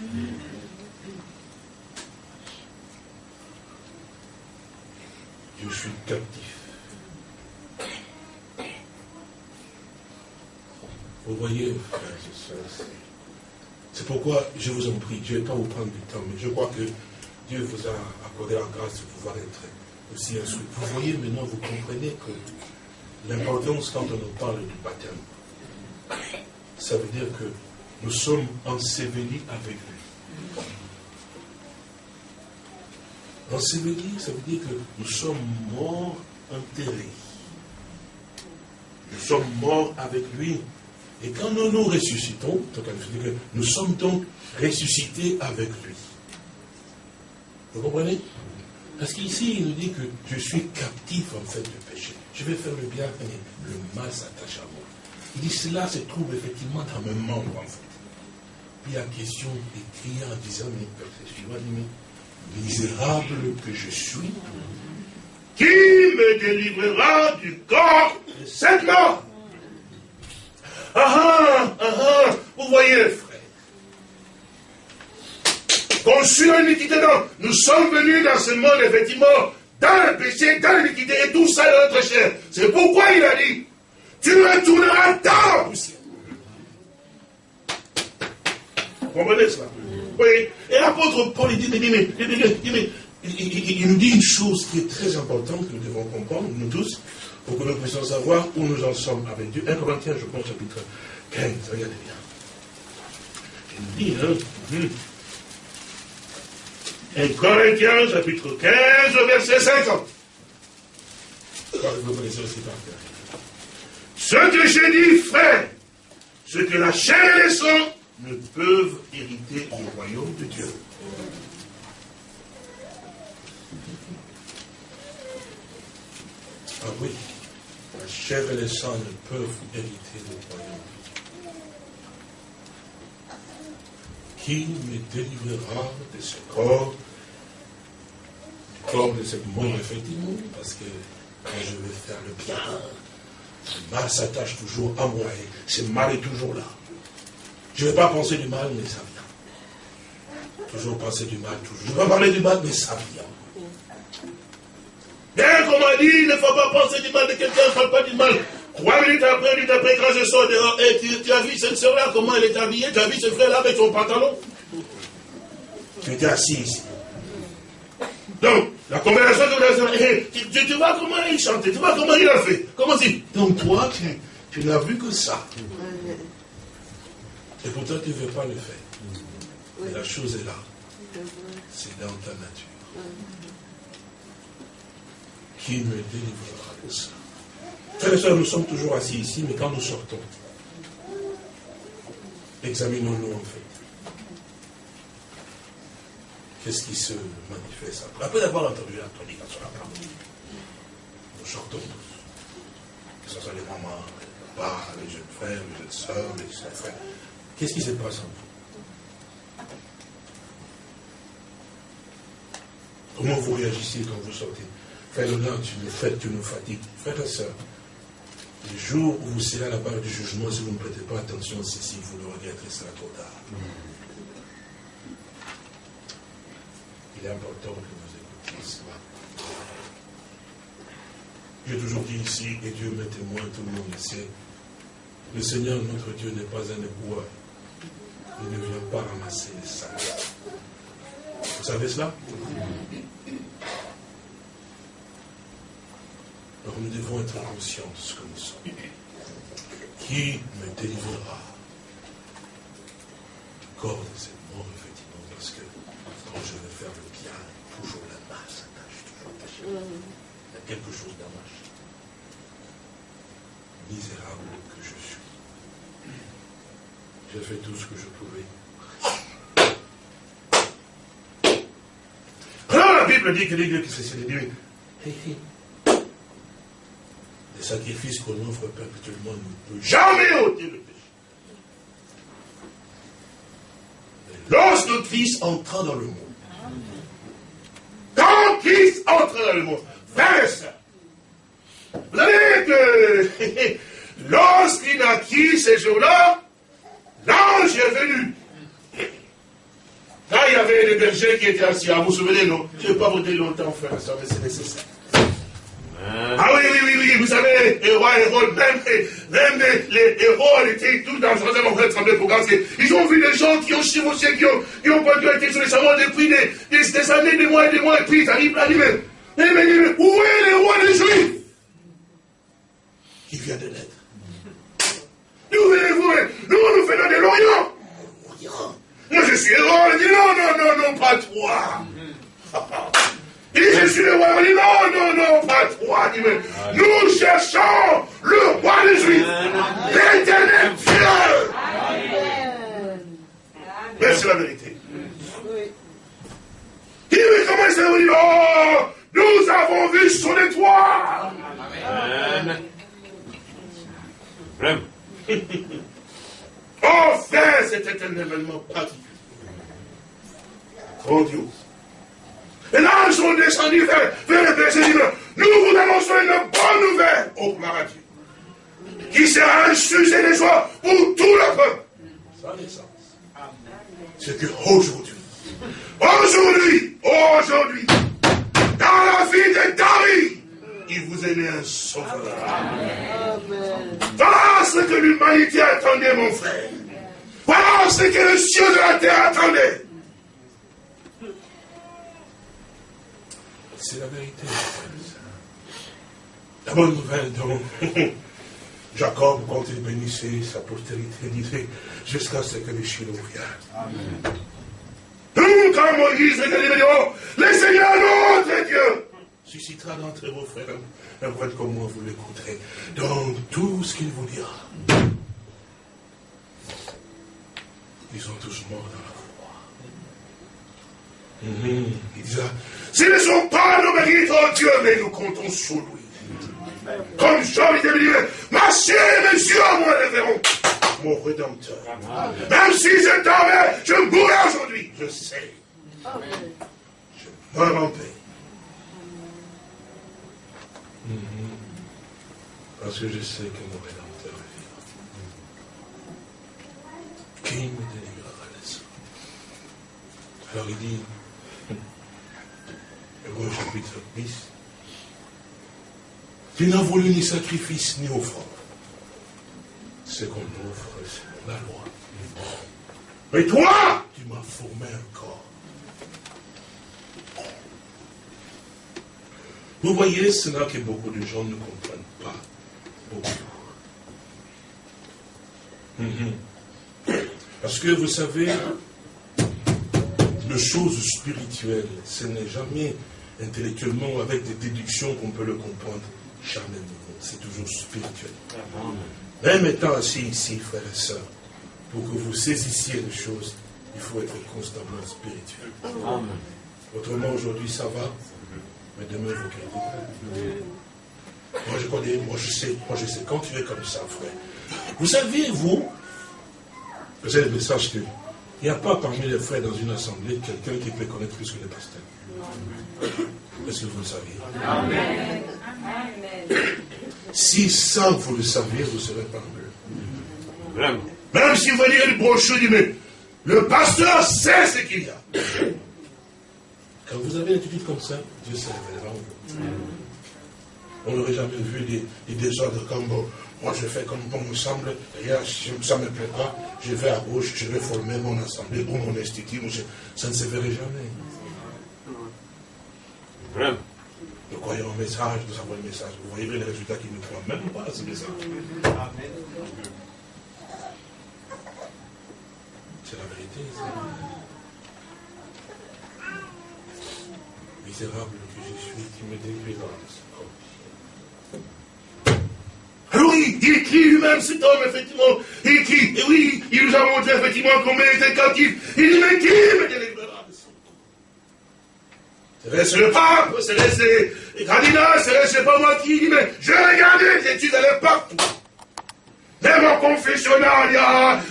A: Je suis captif. Vous voyez, c'est pourquoi je vous en prie, je ne vais pas vous prendre du temps, mais je crois que Dieu vous a accordé la grâce de pouvoir être aussi instruit. Vous voyez maintenant, vous comprenez que l'importance quand on nous parle du baptême, ça veut dire que nous sommes ensevelis avec lui. Ensevelis, ça veut dire que nous sommes morts enterrés. Nous sommes morts avec lui. Et quand nous nous ressuscitons, nous sommes donc ressuscités avec lui. Vous comprenez? Parce qu'ici, il nous dit que je suis captif en fait du péché. Je vais faire le bien, mais le mal s'attache à moi. Il dit cela se trouve effectivement dans mes membres en fait. Puis la question est criée en disant, mais mais misérable que je suis, qui me délivrera du corps de cette mort? Ah ah, ah ah, vous voyez frère. Conçu en iniquité, donc, nous sommes venus dans ce monde, effectivement, dans le péché, dans l'iniquité, et tout ça est notre chair. C'est pourquoi il a dit, tu retourneras dans la poussière. Vous comprenez cela Oui. Et l'apôtre Paul, il dit, mais, il, nous dit une chose qui est très importante que nous devons comprendre, nous tous, pour que nous puissions savoir où nous en sommes avec Dieu. 1 Corinthiens, je pense, chapitre 15, regardez bien. Nous dit, hein, 1 hum. Corinthiens, chapitre 15, verset 50. Vous connaissez aussi par. Ce que j'ai dit, frère, ce que la chair et le sang ne peuvent hériter du royaume de Dieu. Ah oui, la chair et le sang ne peuvent hériter du royaume. Qui me délivrera de ce corps, du corps de cette mort, effectivement, parce que quand je vais faire le bien, le mal s'attache toujours à moi et ce mal est toujours là. Je ne vais pas penser du mal, mais ça vient. Toujours penser du mal, toujours. Je ne vais pas parler du mal, mais ça vient. Bien qu'on m'a dit, il ne faut pas penser du mal de quelqu'un, ne parle pas du mal. Trois minutes après, minutes après, quand je sors dehors, et tu, tu, as vu cette soeur-là, comment elle est habillée, tu as vu ce frère-là avec son pantalon? Tu étais assis ici. Donc, la conversation de la hey, tu, tu, vois comment il chantait, tu vois comment il a fait. Comment c'est Donc toi, tu, tu n'as vu que ça. Et pourtant, tu ne veux pas le faire. Mais la chose est là. C'est dans ta nature. Qui me délivrera de ça Frères et sœurs, nous sommes toujours assis ici, mais quand nous sortons, examinons-nous en fait. Qu'est-ce qui se manifeste après? D'avoir entendu la prédication, nous sortons tous. Que ce soit les mamans, les papas, les jeunes frères, les jeunes sœurs, les jeunes frères. Qu'est-ce qui se passe en vous? Comment vous réagissez quand vous sortez? L'honneur, tu nous fais, tu nous fatigues. Frère et sœurs, le jour où vous serez à la barre du jugement, si vous ne prêtez pas attention, c'est si vous le regretterez, sera trop tard. Il est important que vous écoutiez cela. J'ai toujours dit ici, et Dieu m'est témoin, tout le monde le sait, le Seigneur, notre Dieu, n'est pas un éboueur. Il ne vient pas ramasser les sacs. Vous savez cela? Alors nous devons être conscients de ce que nous sommes. Qui me délivrera? Du corps de cette mort, effectivement, parce que quand je veux faire le bien, toujours la masse attache, toujours attaché. Il y a quelque chose d'amache. Misérable que je suis. J'ai fait tout ce que je pouvais. Alors la Bible dit que les dieux qui se sont dit, les sacrifices qu'on offre perpétuellement ne peut jamais ôter le péché. Lorsque Christ entra dans le monde, quand Christ entra dans le monde, frère et vous savez que lorsqu'il naquit ces jours-là, l'ange est venu. Là, il y avait des bergers qui étaient assis. Vous vous souvenez, non? Je ne vais pas dire longtemps, frère, ça, mais c'est nécessaire. Ah oui, oui, oui, oui, vous savez, les rois Hérode, même, même les, héros étaient tous dans en train de trembler pour gagner. Ils ont vu des gens qui ont chevauché, qui ont, qui ont été sur les savants depuis des, des, des, années, des mois et des mois, et puis ils arrivent, arrivent. Mais, mais, mais, où est le roi des Juifs? Qui vient de naître. Nous venez-vous Nous, nous venons de l'Orient. Moi, je suis héros. Il dit non, non, non, non, pas toi. Il dit, je suis le roi. Il dit, non, non, non, pas toi. Il dit, mais nous cherchons le roi des Juifs. L'éternel Dieu. Mais c'est la vérité. Il dit, mais comment ça veut dire Oh, nous avons vu son étoile. Amen. oh, frère, c'était un événement particulier. Grandiose. Et là, ils sont descendus vers, vers le berger Nous vous annonçons une bonne nouvelle, à Dieu, qui sera un sujet de joie pour tout le peuple. Ça sens. C'est que aujourd'hui, aujourd'hui, aujourd'hui, dans la vie de David, il vous est né un sauveur. Voilà ce que l'humanité attendait, mon frère. Voilà ce que le ciel de la terre attendait. C'est la vérité. La bonne nouvelle, donc, Jacob, quand il bénissait sa postérité, disait, jusqu'à ce que les Shiloh viennent. Nous, quand Moïse libéré, le Seigneur notre Dieu suscitera d'entre vos frères un prophète comme moi, vous l'écouterez. Donc, tout ce qu'il vous dira, ils sont tous morts dans la. Il disait, ce ne sont pas nos mérites, oh Dieu, mais nous comptons sur lui. Comme Jean dit, ma chère, mes yeux moi le verront. Mon rédempteur. Même si je dormais, je mourrai aujourd'hui. Je sais. Je meurs en paix. Parce que je sais que mon rédempteur est vivant. Qui me délivrera de ça? Alors il dit, Hébreu chapitre 10. Tu n'as voulu ni sacrifice ni offrande. Ce qu'on offre, c'est la loi. Mais toi, tu m'as formé un corps. Vous voyez, c'est là que beaucoup de gens ne comprennent pas. Beaucoup. Mhm. Parce que vous savez, les choses spirituelles, ce n'est jamais intellectuellement avec des déductions qu'on peut le comprendre charnellement. C'est toujours spirituel. Même étant assis ici, frères et sœurs, pour que vous saisissiez les choses, il faut être constamment spirituel. Autrement, aujourd'hui, ça va, mais demain, vous critiquez. Moi, je connais, moi, je sais, moi, je sais, quand tu es comme ça, frère. Vous savez, vous, vous avez le message que il n'y a pas parmi les frères dans une assemblée quelqu'un qui peut connaître plus que le pasteur. Est-ce que vous le saviez? Amen. Si ça, vous le saviez, vous ne serez pas mieux. Même si vous voyez le brochure, dit, mais le pasteur sait ce qu'il y a. Quand vous avez une attitude comme ça, Dieu se révélera On n'aurait jamais vu des, des désordres comme moi je fais comme bon me semble, d'ailleurs ça ne me plaît pas, je vais à gauche, je vais former mon assemblée ou mon institut, ça ne se verrait jamais. Nous croyons au message, nous avons le message. Vous voyez les résultats qui ne croient même pas à ce message. C'est la vérité. Misérable que je suis, qui me détruis alors il, il écrit lui-même cet homme, effectivement? Il écrit, et oui, il nous a montré effectivement combien il était captif. Il dit, mais qui me délivrera de son Serait-ce le pape, serait-ce les candidats, serait-ce pas moi qui dit, mais je regardais, allé partout. Même en confessionnal,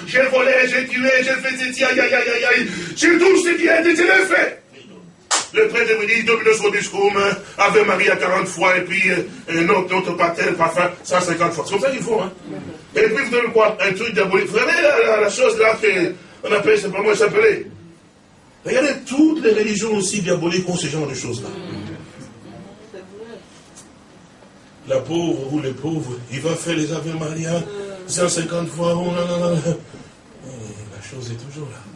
A: j'ai volé, j'ai tué, j'ai fait ceci, aïe, aïe, aïe, aïe, j'ai tout ce qui a été fait. Le prêtre me dit, domine son discours, Ave Marie à 40 fois, et puis euh, un autre, notre pater, parfum, 150 fois. C'est comme ça qu'il faut, hein. Et puis vous donnez quoi Un truc diabolique. Vous savez la, chose là qu'on appelle, c'est pas moi s'appeler. Regardez, toutes les religions aussi diaboliques ont ce genre de choses-là. La pauvre ou les pauvres, il va faire les Ave Maria 150 fois. Oh, la chose est toujours là.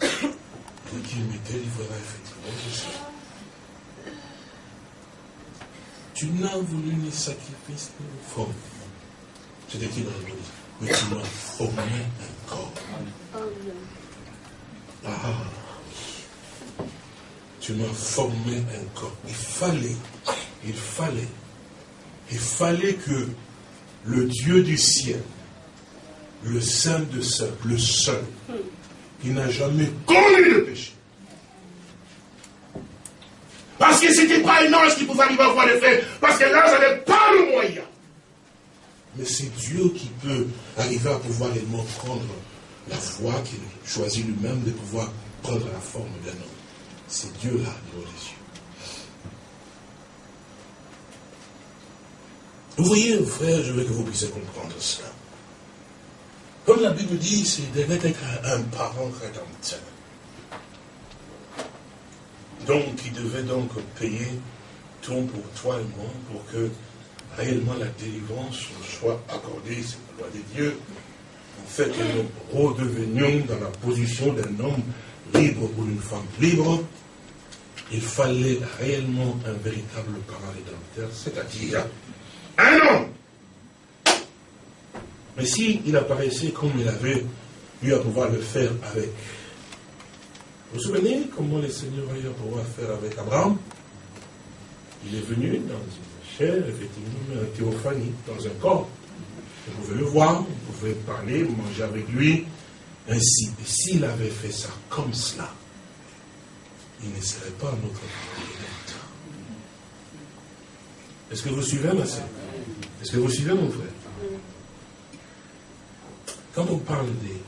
A: Qui me délivrera effectivement de ça. Tu n'as voulu ni sacrifice ni forme. C'est écrit dans l'Église. Mais tu m'as formé un corps. Ah. Tu m'as formé un corps. Il fallait, il fallait, il fallait que le Dieu du ciel, le Saint de Saint, le Saint, qui n'a jamais commis le péché, parce que ce n'était pas un ange qui pouvait arriver à voir le fait. Parce que l'ange n'avait pas le moyen. Mais c'est Dieu qui peut arriver à pouvoir réellement prendre la foi qu'il choisit lui-même de pouvoir prendre la forme d'un homme. C'est Dieu-là, devant les yeux. Vous voyez, frère, je veux que vous puissiez comprendre cela. Comme la Bible dit, c'est d'être un parent rédempteur. Donc, il devait donc payer tout pour toi et moi pour que réellement la délivrance soit accordée, c'est la loi de Dieu, en fait que nous redevenions dans la position d'un homme libre ou d'une femme libre, il fallait réellement un véritable parent rédempteur, c'est-à-dire un homme. Mais s'il il apparaissait comme il avait eu à pouvoir le faire avec vous vous souvenez comment le Seigneur a eu à pouvoir faire avec Abraham? Il est venu dans une chair, effectivement, un théophanie, dans un corps. Vous pouvez le voir, vous pouvez parler, manger avec lui, ainsi. Et s'il avait fait ça comme cela, il ne serait pas notre rédempteur. Est-ce que vous suivez, ma soeur Est-ce que vous suivez, mon frère? Quand on parle des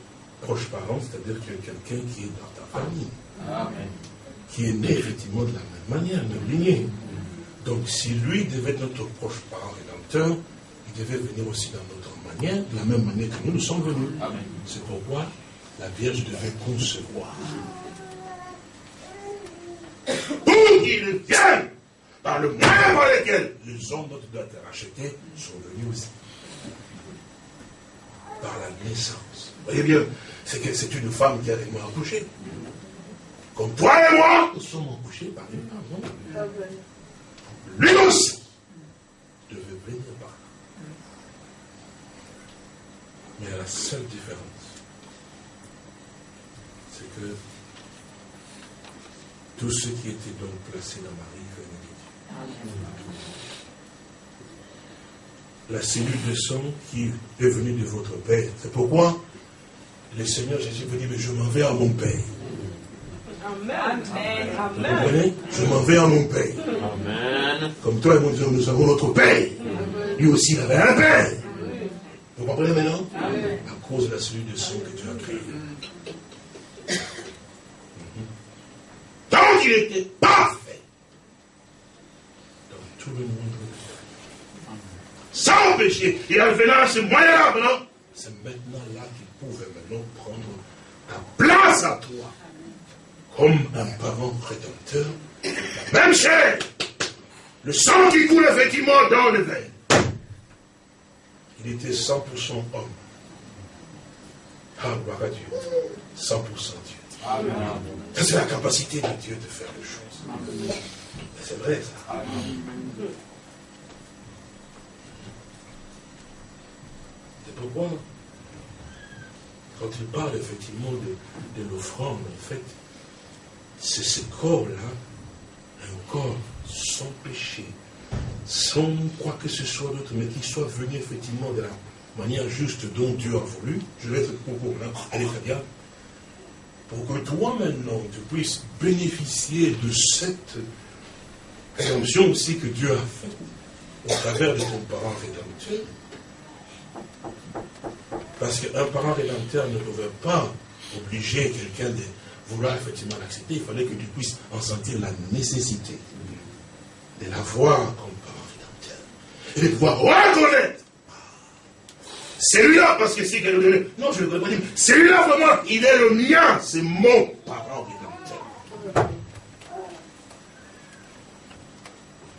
A: proches parents, c'est-à-dire qu'il y a quelqu'un qui est dans ta famille, qui est né effectivement de la même manière, même lignée. Donc si lui devait être notre proche parent rédempteur, il devait venir aussi dans notre manière, de la même manière que nous, nous sommes venus. C'est pourquoi la Vierge devait concevoir. Pour qu'il vienne par le moyen par lequel les hommes dont doivent être rachetés sont venus aussi. Par la naissance. Vous voyez bien, c'est que c'est une femme qui a réellement accouché. Comme toi et moi, nous sommes accouchés par une femme, Lui aussi devait venir par là. Mais la seule différence, c'est que tous ceux qui étaient donc placés dans Marie venaient de Dieu. La cellule de sang qui est venue de votre Père. C'est pourquoi le Seigneur Jésus vous dit, mais je m'en vais à mon Père. Amen. Vous comprenez? Je m'en vais à mon Père. Amen. Comme toi et moi, nous avons notre Père. Lui aussi, il avait un Père. Vous comprenez maintenant? À cause de la cellule de sang que tu as créée. Tant qu'il était parfait dans tout le monde, péché, il avait là ce moyen-là maintenant. C'est maintenant là qu'il pouvait maintenant prendre ta place à toi comme un parent rédempteur, la même chair, le sang qui coule effectivement dans le verre. Il était 100% homme. Ah, gloire à Dieu. 100% Dieu. Amen. Ça, c'est la capacité de Dieu de faire les choses. C'est vrai, ça. C'est pourquoi, quand il parle effectivement de, de l'offrande, en fait, c'est ce corps-là, un corps sans péché, sans quoi que ce soit d'autre, mais qui soit venu effectivement de la manière juste dont Dieu a voulu. Je vais être pour là, allez très bien. Pour que toi maintenant, tu puisses bénéficier de cette rédemption aussi que Dieu a faite au travers de ton parent rédempteur. Parce qu'un parent rédempteur ne pouvait pas obliger quelqu'un de vouloir effectivement l'accepter, il fallait que tu puisses en sentir la nécessité de la voir comme parent rédempteur. Et de pouvoir reconnaître. Celui-là, parce que c'est qu'elle Non, je ne veux pas dire. Celui-là, vraiment, il est le mien. C'est mon parent rédempteur.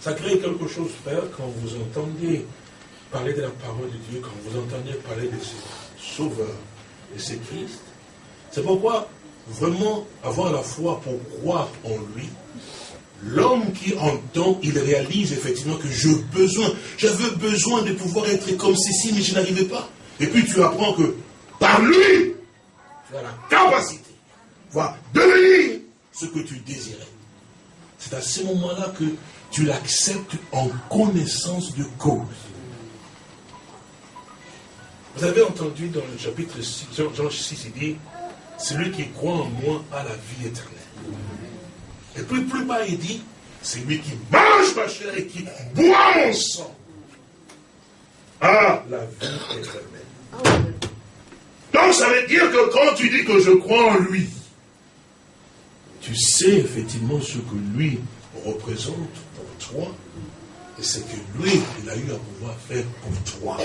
A: Ça crée quelque chose, Père, quand vous entendez parler de la parole de Dieu, quand vous entendez parler de ce Sauveur, de ce Christ. C'est pourquoi vraiment avoir la foi pour croire en lui, l'homme qui entend, il réalise effectivement que j'ai besoin, j'avais besoin de pouvoir être comme ceci, mais je n'arrivais pas. Et puis tu apprends que par lui, tu as la capacité, voir devenir ce que tu désirais. C'est à ce moment-là que tu l'acceptes en connaissance de cause. Vous avez entendu dans le chapitre 6, Jean 6, il dit, celui qui croit en moi a la vie éternelle. Et puis plus bas, il dit, celui qui mange ma chair et qui boit mon sang a la vie éternelle. Donc ça veut dire que quand tu dis que je crois en lui, tu sais effectivement ce que lui représente pour toi et ce que lui, il a eu à pouvoir faire pour toi.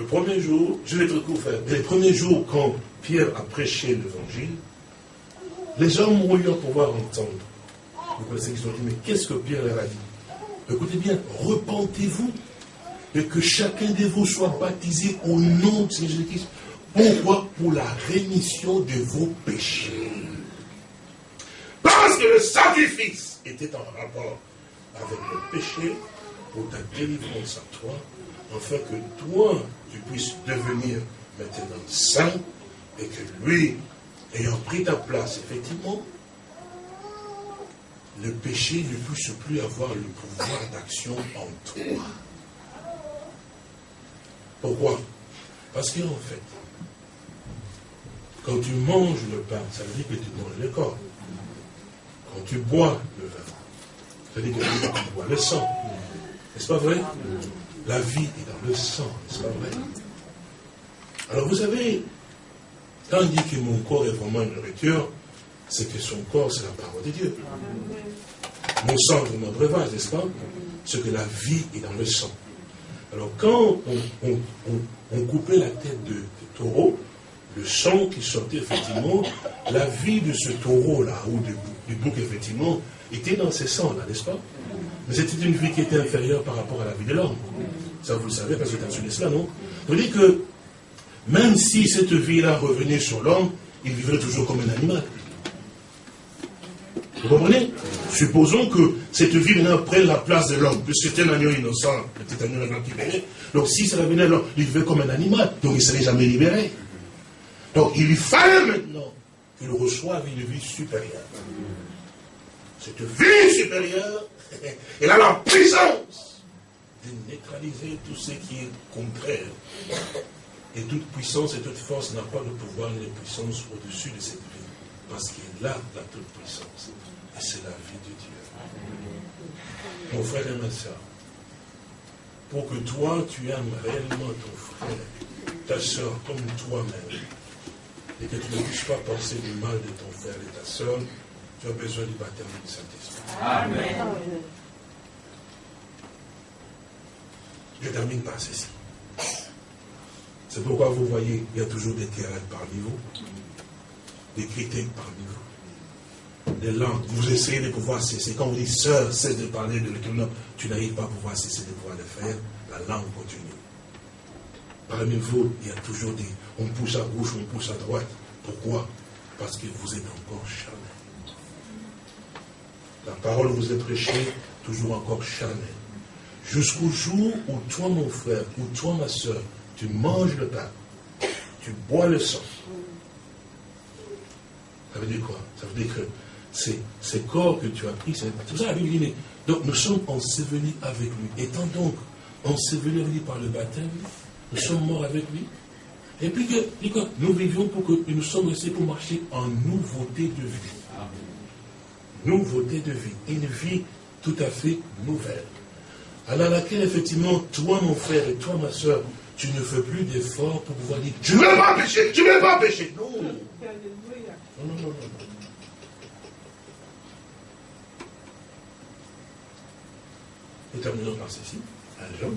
A: Le premier jour, je vais être court, les premiers jours, quand Pierre a prêché l'évangile, les gens ont eu à pouvoir entendre. Vous connaissez qu'ils ont dit, mais qu'est-ce que Pierre leur a dit? Écoutez bien, repentez-vous et que chacun de vous soit baptisé au nom de Jésus-Christ. Pourquoi? Pour la rémission de vos péchés. Parce que le sacrifice était en rapport avec le péché pour ta délivrance à toi, afin que toi, tu puisses devenir maintenant saint et que lui, ayant pris ta place, effectivement, le péché ne puisse plus avoir le pouvoir d'action en toi. Pourquoi? Parce qu'en fait, quand tu manges le pain, ça veut dire que tu manges le corps. Quand tu bois le vin, ça veut dire que tu bois le sang. N'est-ce pas vrai? La vie est dans le sang, n'est-ce pas vrai? Alors vous savez, quand on dit que mon corps est vraiment une nourriture, c'est que son corps, c'est la parole de Dieu. Mon sang est mon breuvage, n'est-ce pas? C'est que la vie est dans le sang. Alors quand on, coupait la tête de, taureau, le sang qui sortait effectivement, la vie de ce taureau-là, ou du bouc, effectivement, était dans ce sang-là, n'est-ce pas? Mais c'était une vie qui était inférieure par rapport à la vie de l'homme. Ça, vous le savez parce que tu as entendu cela, non? Vous dit que même si cette vie-là revenait sur l'homme, il vivrait toujours comme un animal. Vous comprenez? Supposons que cette vie maintenant prenne la place de l'homme, puisque c'était un agneau innocent, petit agneau venait. Donc si ça revenait à l'homme, il vivait comme un animal, donc il ne serait jamais libéré. Donc il fallait maintenant qu'il reçoive une vie supérieure. Cette vie supérieure, elle a la puissance de neutraliser tout ce qui est contraire. Et toute puissance et toute force n'a pas de pouvoir ni de puissance au-dessus de cette vie. Parce qu'il a la toute puissance. Et c'est la vie de Dieu. Mon frère et ma soeur, pour que toi, tu aimes réellement ton frère, ta soeur comme toi-même, et que tu ne puisses pas penser du mal de ton frère et ta soeur, tu as besoin du baptême du Saint-Esprit. Amen. Je termine par ceci. C'est pourquoi vous voyez, il y a toujours des terrains parmi vous, des critiques parmi vous, des langues. Vous essayez de pouvoir cesser. Quand vous dites, sœur, cesse de parler de l'éternel, tu n'arrives pas à pouvoir cesser de pouvoir le faire, la langue continue. Parmi vous, il y a toujours des, on pousse à gauche, on pousse à droite. Pourquoi? Parce que vous êtes encore charnel. La parole vous est prêchée, toujours encore charnel. Jusqu'au jour où toi, mon frère, ou toi, ma soeur, tu manges le pain, tu bois le sang. Ça veut dire quoi? Ça veut dire que c'est ce corps que tu as pris, c'est tout ça la Bible dit. Donc nous sommes ensevelis avec lui. Étant donc ensevelis avec lui par le baptême, nous sommes morts avec lui. Et puis que, nous vivions pour que nous sommes restés pour marcher en nouveauté de vie. Nouveauté de vie. Une vie tout à fait nouvelle. Alors laquelle, effectivement, toi, mon frère, et toi, ma soeur, tu ne fais plus d'efforts pour pouvoir dire, tu ne veux pas pécher, tu ne veux pas pécher. Non. Non, non, non, non. Nous terminons par ceci. Un jour.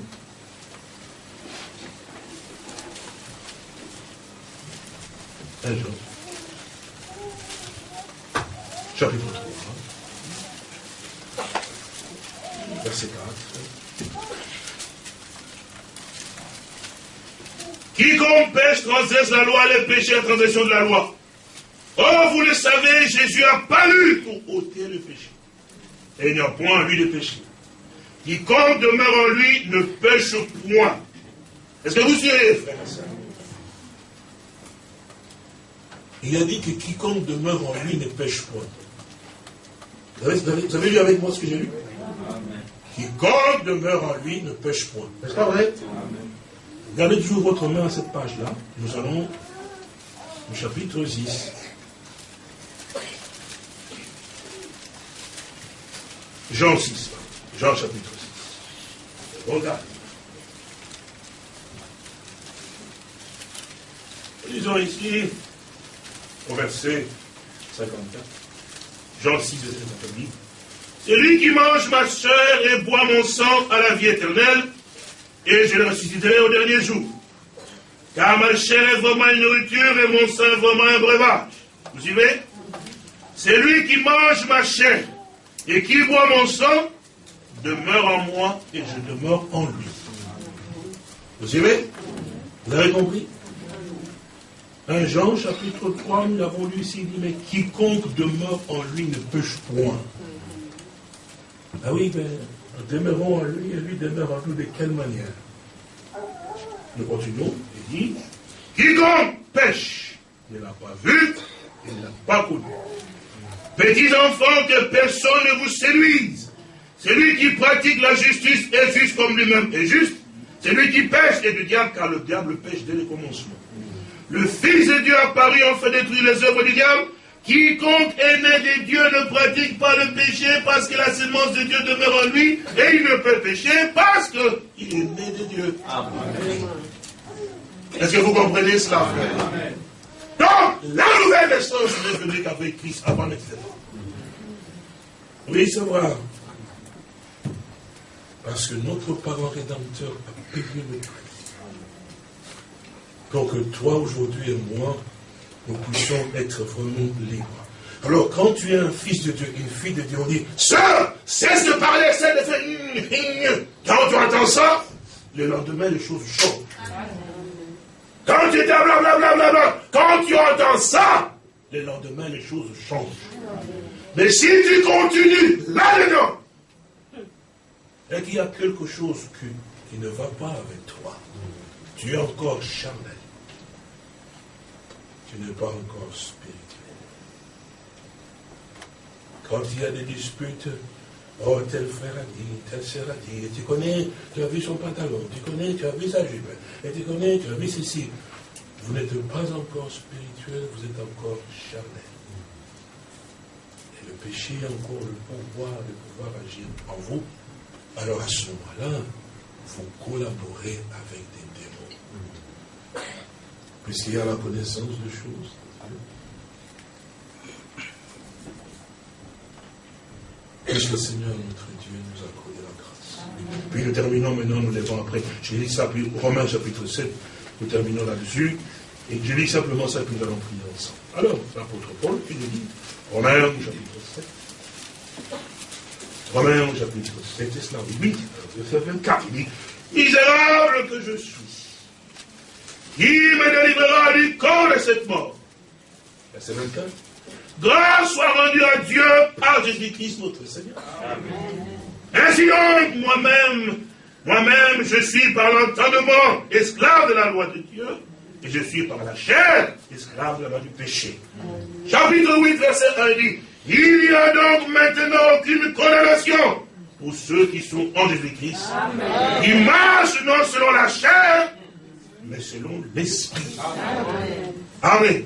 A: Un jour. Chapitre 3. Verset 4. Quiconque pêche transgresse la loi, les péchés la transgression de la loi. Or, vous le savez, Jésus a paru pour ôter le péché. Et il n'y a point en lui de péché. Quiconque demeure en lui ne pêche point. Est-ce que vous suivez, frère? Il a dit que quiconque demeure en lui ne pêche point. Vous avez, vous avez, lu avec moi ce que j'ai lu? Quiconque demeure en lui ne pêche point. N'est-ce pas vrai? Gardez toujours votre main à cette page-là. Nous allons au chapitre 10. Jean 6. Jean chapitre 6. Regarde. Lisons ici au verset 54. Jean 6, verset 54. Celui qui mange ma chair et boit mon sang à la vie éternelle, et je le ressusciterai au dernier jour. Car ma chair est vraiment une nourriture et mon sang est vraiment un breuvage. Vous suivez? C'est lui qui mange ma chair et qui boit mon sang demeure en moi et je demeure en lui. Vous suivez? Vous avez compris? 1 Jean chapitre 3, nous l'avons lu ici, il dit, mais quiconque demeure en lui ne pêche point. Ah oui, ben, nous demeurons en lui et lui demeure en nous de quelle manière? Nous continuons, il dit, quiconque pêche ne l'a pas vu, il ne l'a pas connu. Petits enfants, que personne ne vous séduise. Celui qui pratique la justice est juste comme lui-même est juste. Celui qui pêche est du diable, car le diable pêche dès le commencement. Le Fils de Dieu a apparu en fait détruire les œuvres du diable. Quiconque est né de Dieu ne pratique pas le péché parce que la semence de Dieu demeure en lui et il ne peut pécher parce qu'il est né de Dieu. Est-ce que vous comprenez cela, frère Donc, la nouvelle naissance n'est venue qu'avec Christ avant etc. Oui, savoir. Parce que notre parent rédempteur a payé le prix. Pour que toi aujourd'hui et moi, nous puissions être vraiment libres. Alors, quand tu es un fils de Dieu, une fille de Dieu, on dit, Sœur, cesse de parler, cesse de faire... Quand tu entends ça, le lendemain, les choses changent. Quand tu blablabla, quand tu entends ça, le lendemain, les choses changent. Mais si tu continues là-dedans, et qu'il y a quelque chose qui ne va pas avec toi, tu es encore charnel tu n'es pas encore spirituel. Quand il y a des disputes, oh, tel frère a dit, tel sœur a dit, tu connais, tu as vu son pantalon, tu connais, tu as vu sa jupe, et tu connais, tu as vu ceci. Vous n'êtes pas encore spirituel, vous êtes encore charnel. Et le péché a encore le pouvoir de pouvoir agir en vous. Alors à ce moment-là, vous collaborez avec des démons. Puisqu'il y a la connaissance de choses. Puisque le Seigneur notre Dieu nous a accordé la grâce. Puis nous terminons maintenant, nous devons après. Je lis ça, puis Romains chapitre 7, nous terminons là-dessus. Et je lis simplement ça, puis nous allons prier ensemble. Alors, l'apôtre Paul qui nous dit, Romains chapitre 7. Romains chapitre 7, c'est cela, 8, verset 24, il dit, misérable que je suis, qui me délivrera du corps de cette mort? Verset 24. Grâce soit rendue à Dieu par Jésus-Christ notre Seigneur. Ainsi donc, moi-même, moi-même, je suis par l'entendement esclave de la loi de Dieu, et je suis par la chair esclave de la loi du péché. Chapitre 8, verset 1 dit, il n'y a donc maintenant aucune condamnation pour ceux qui sont en Jésus-Christ, qui marchent non selon la chair, mais selon l'esprit. Amen.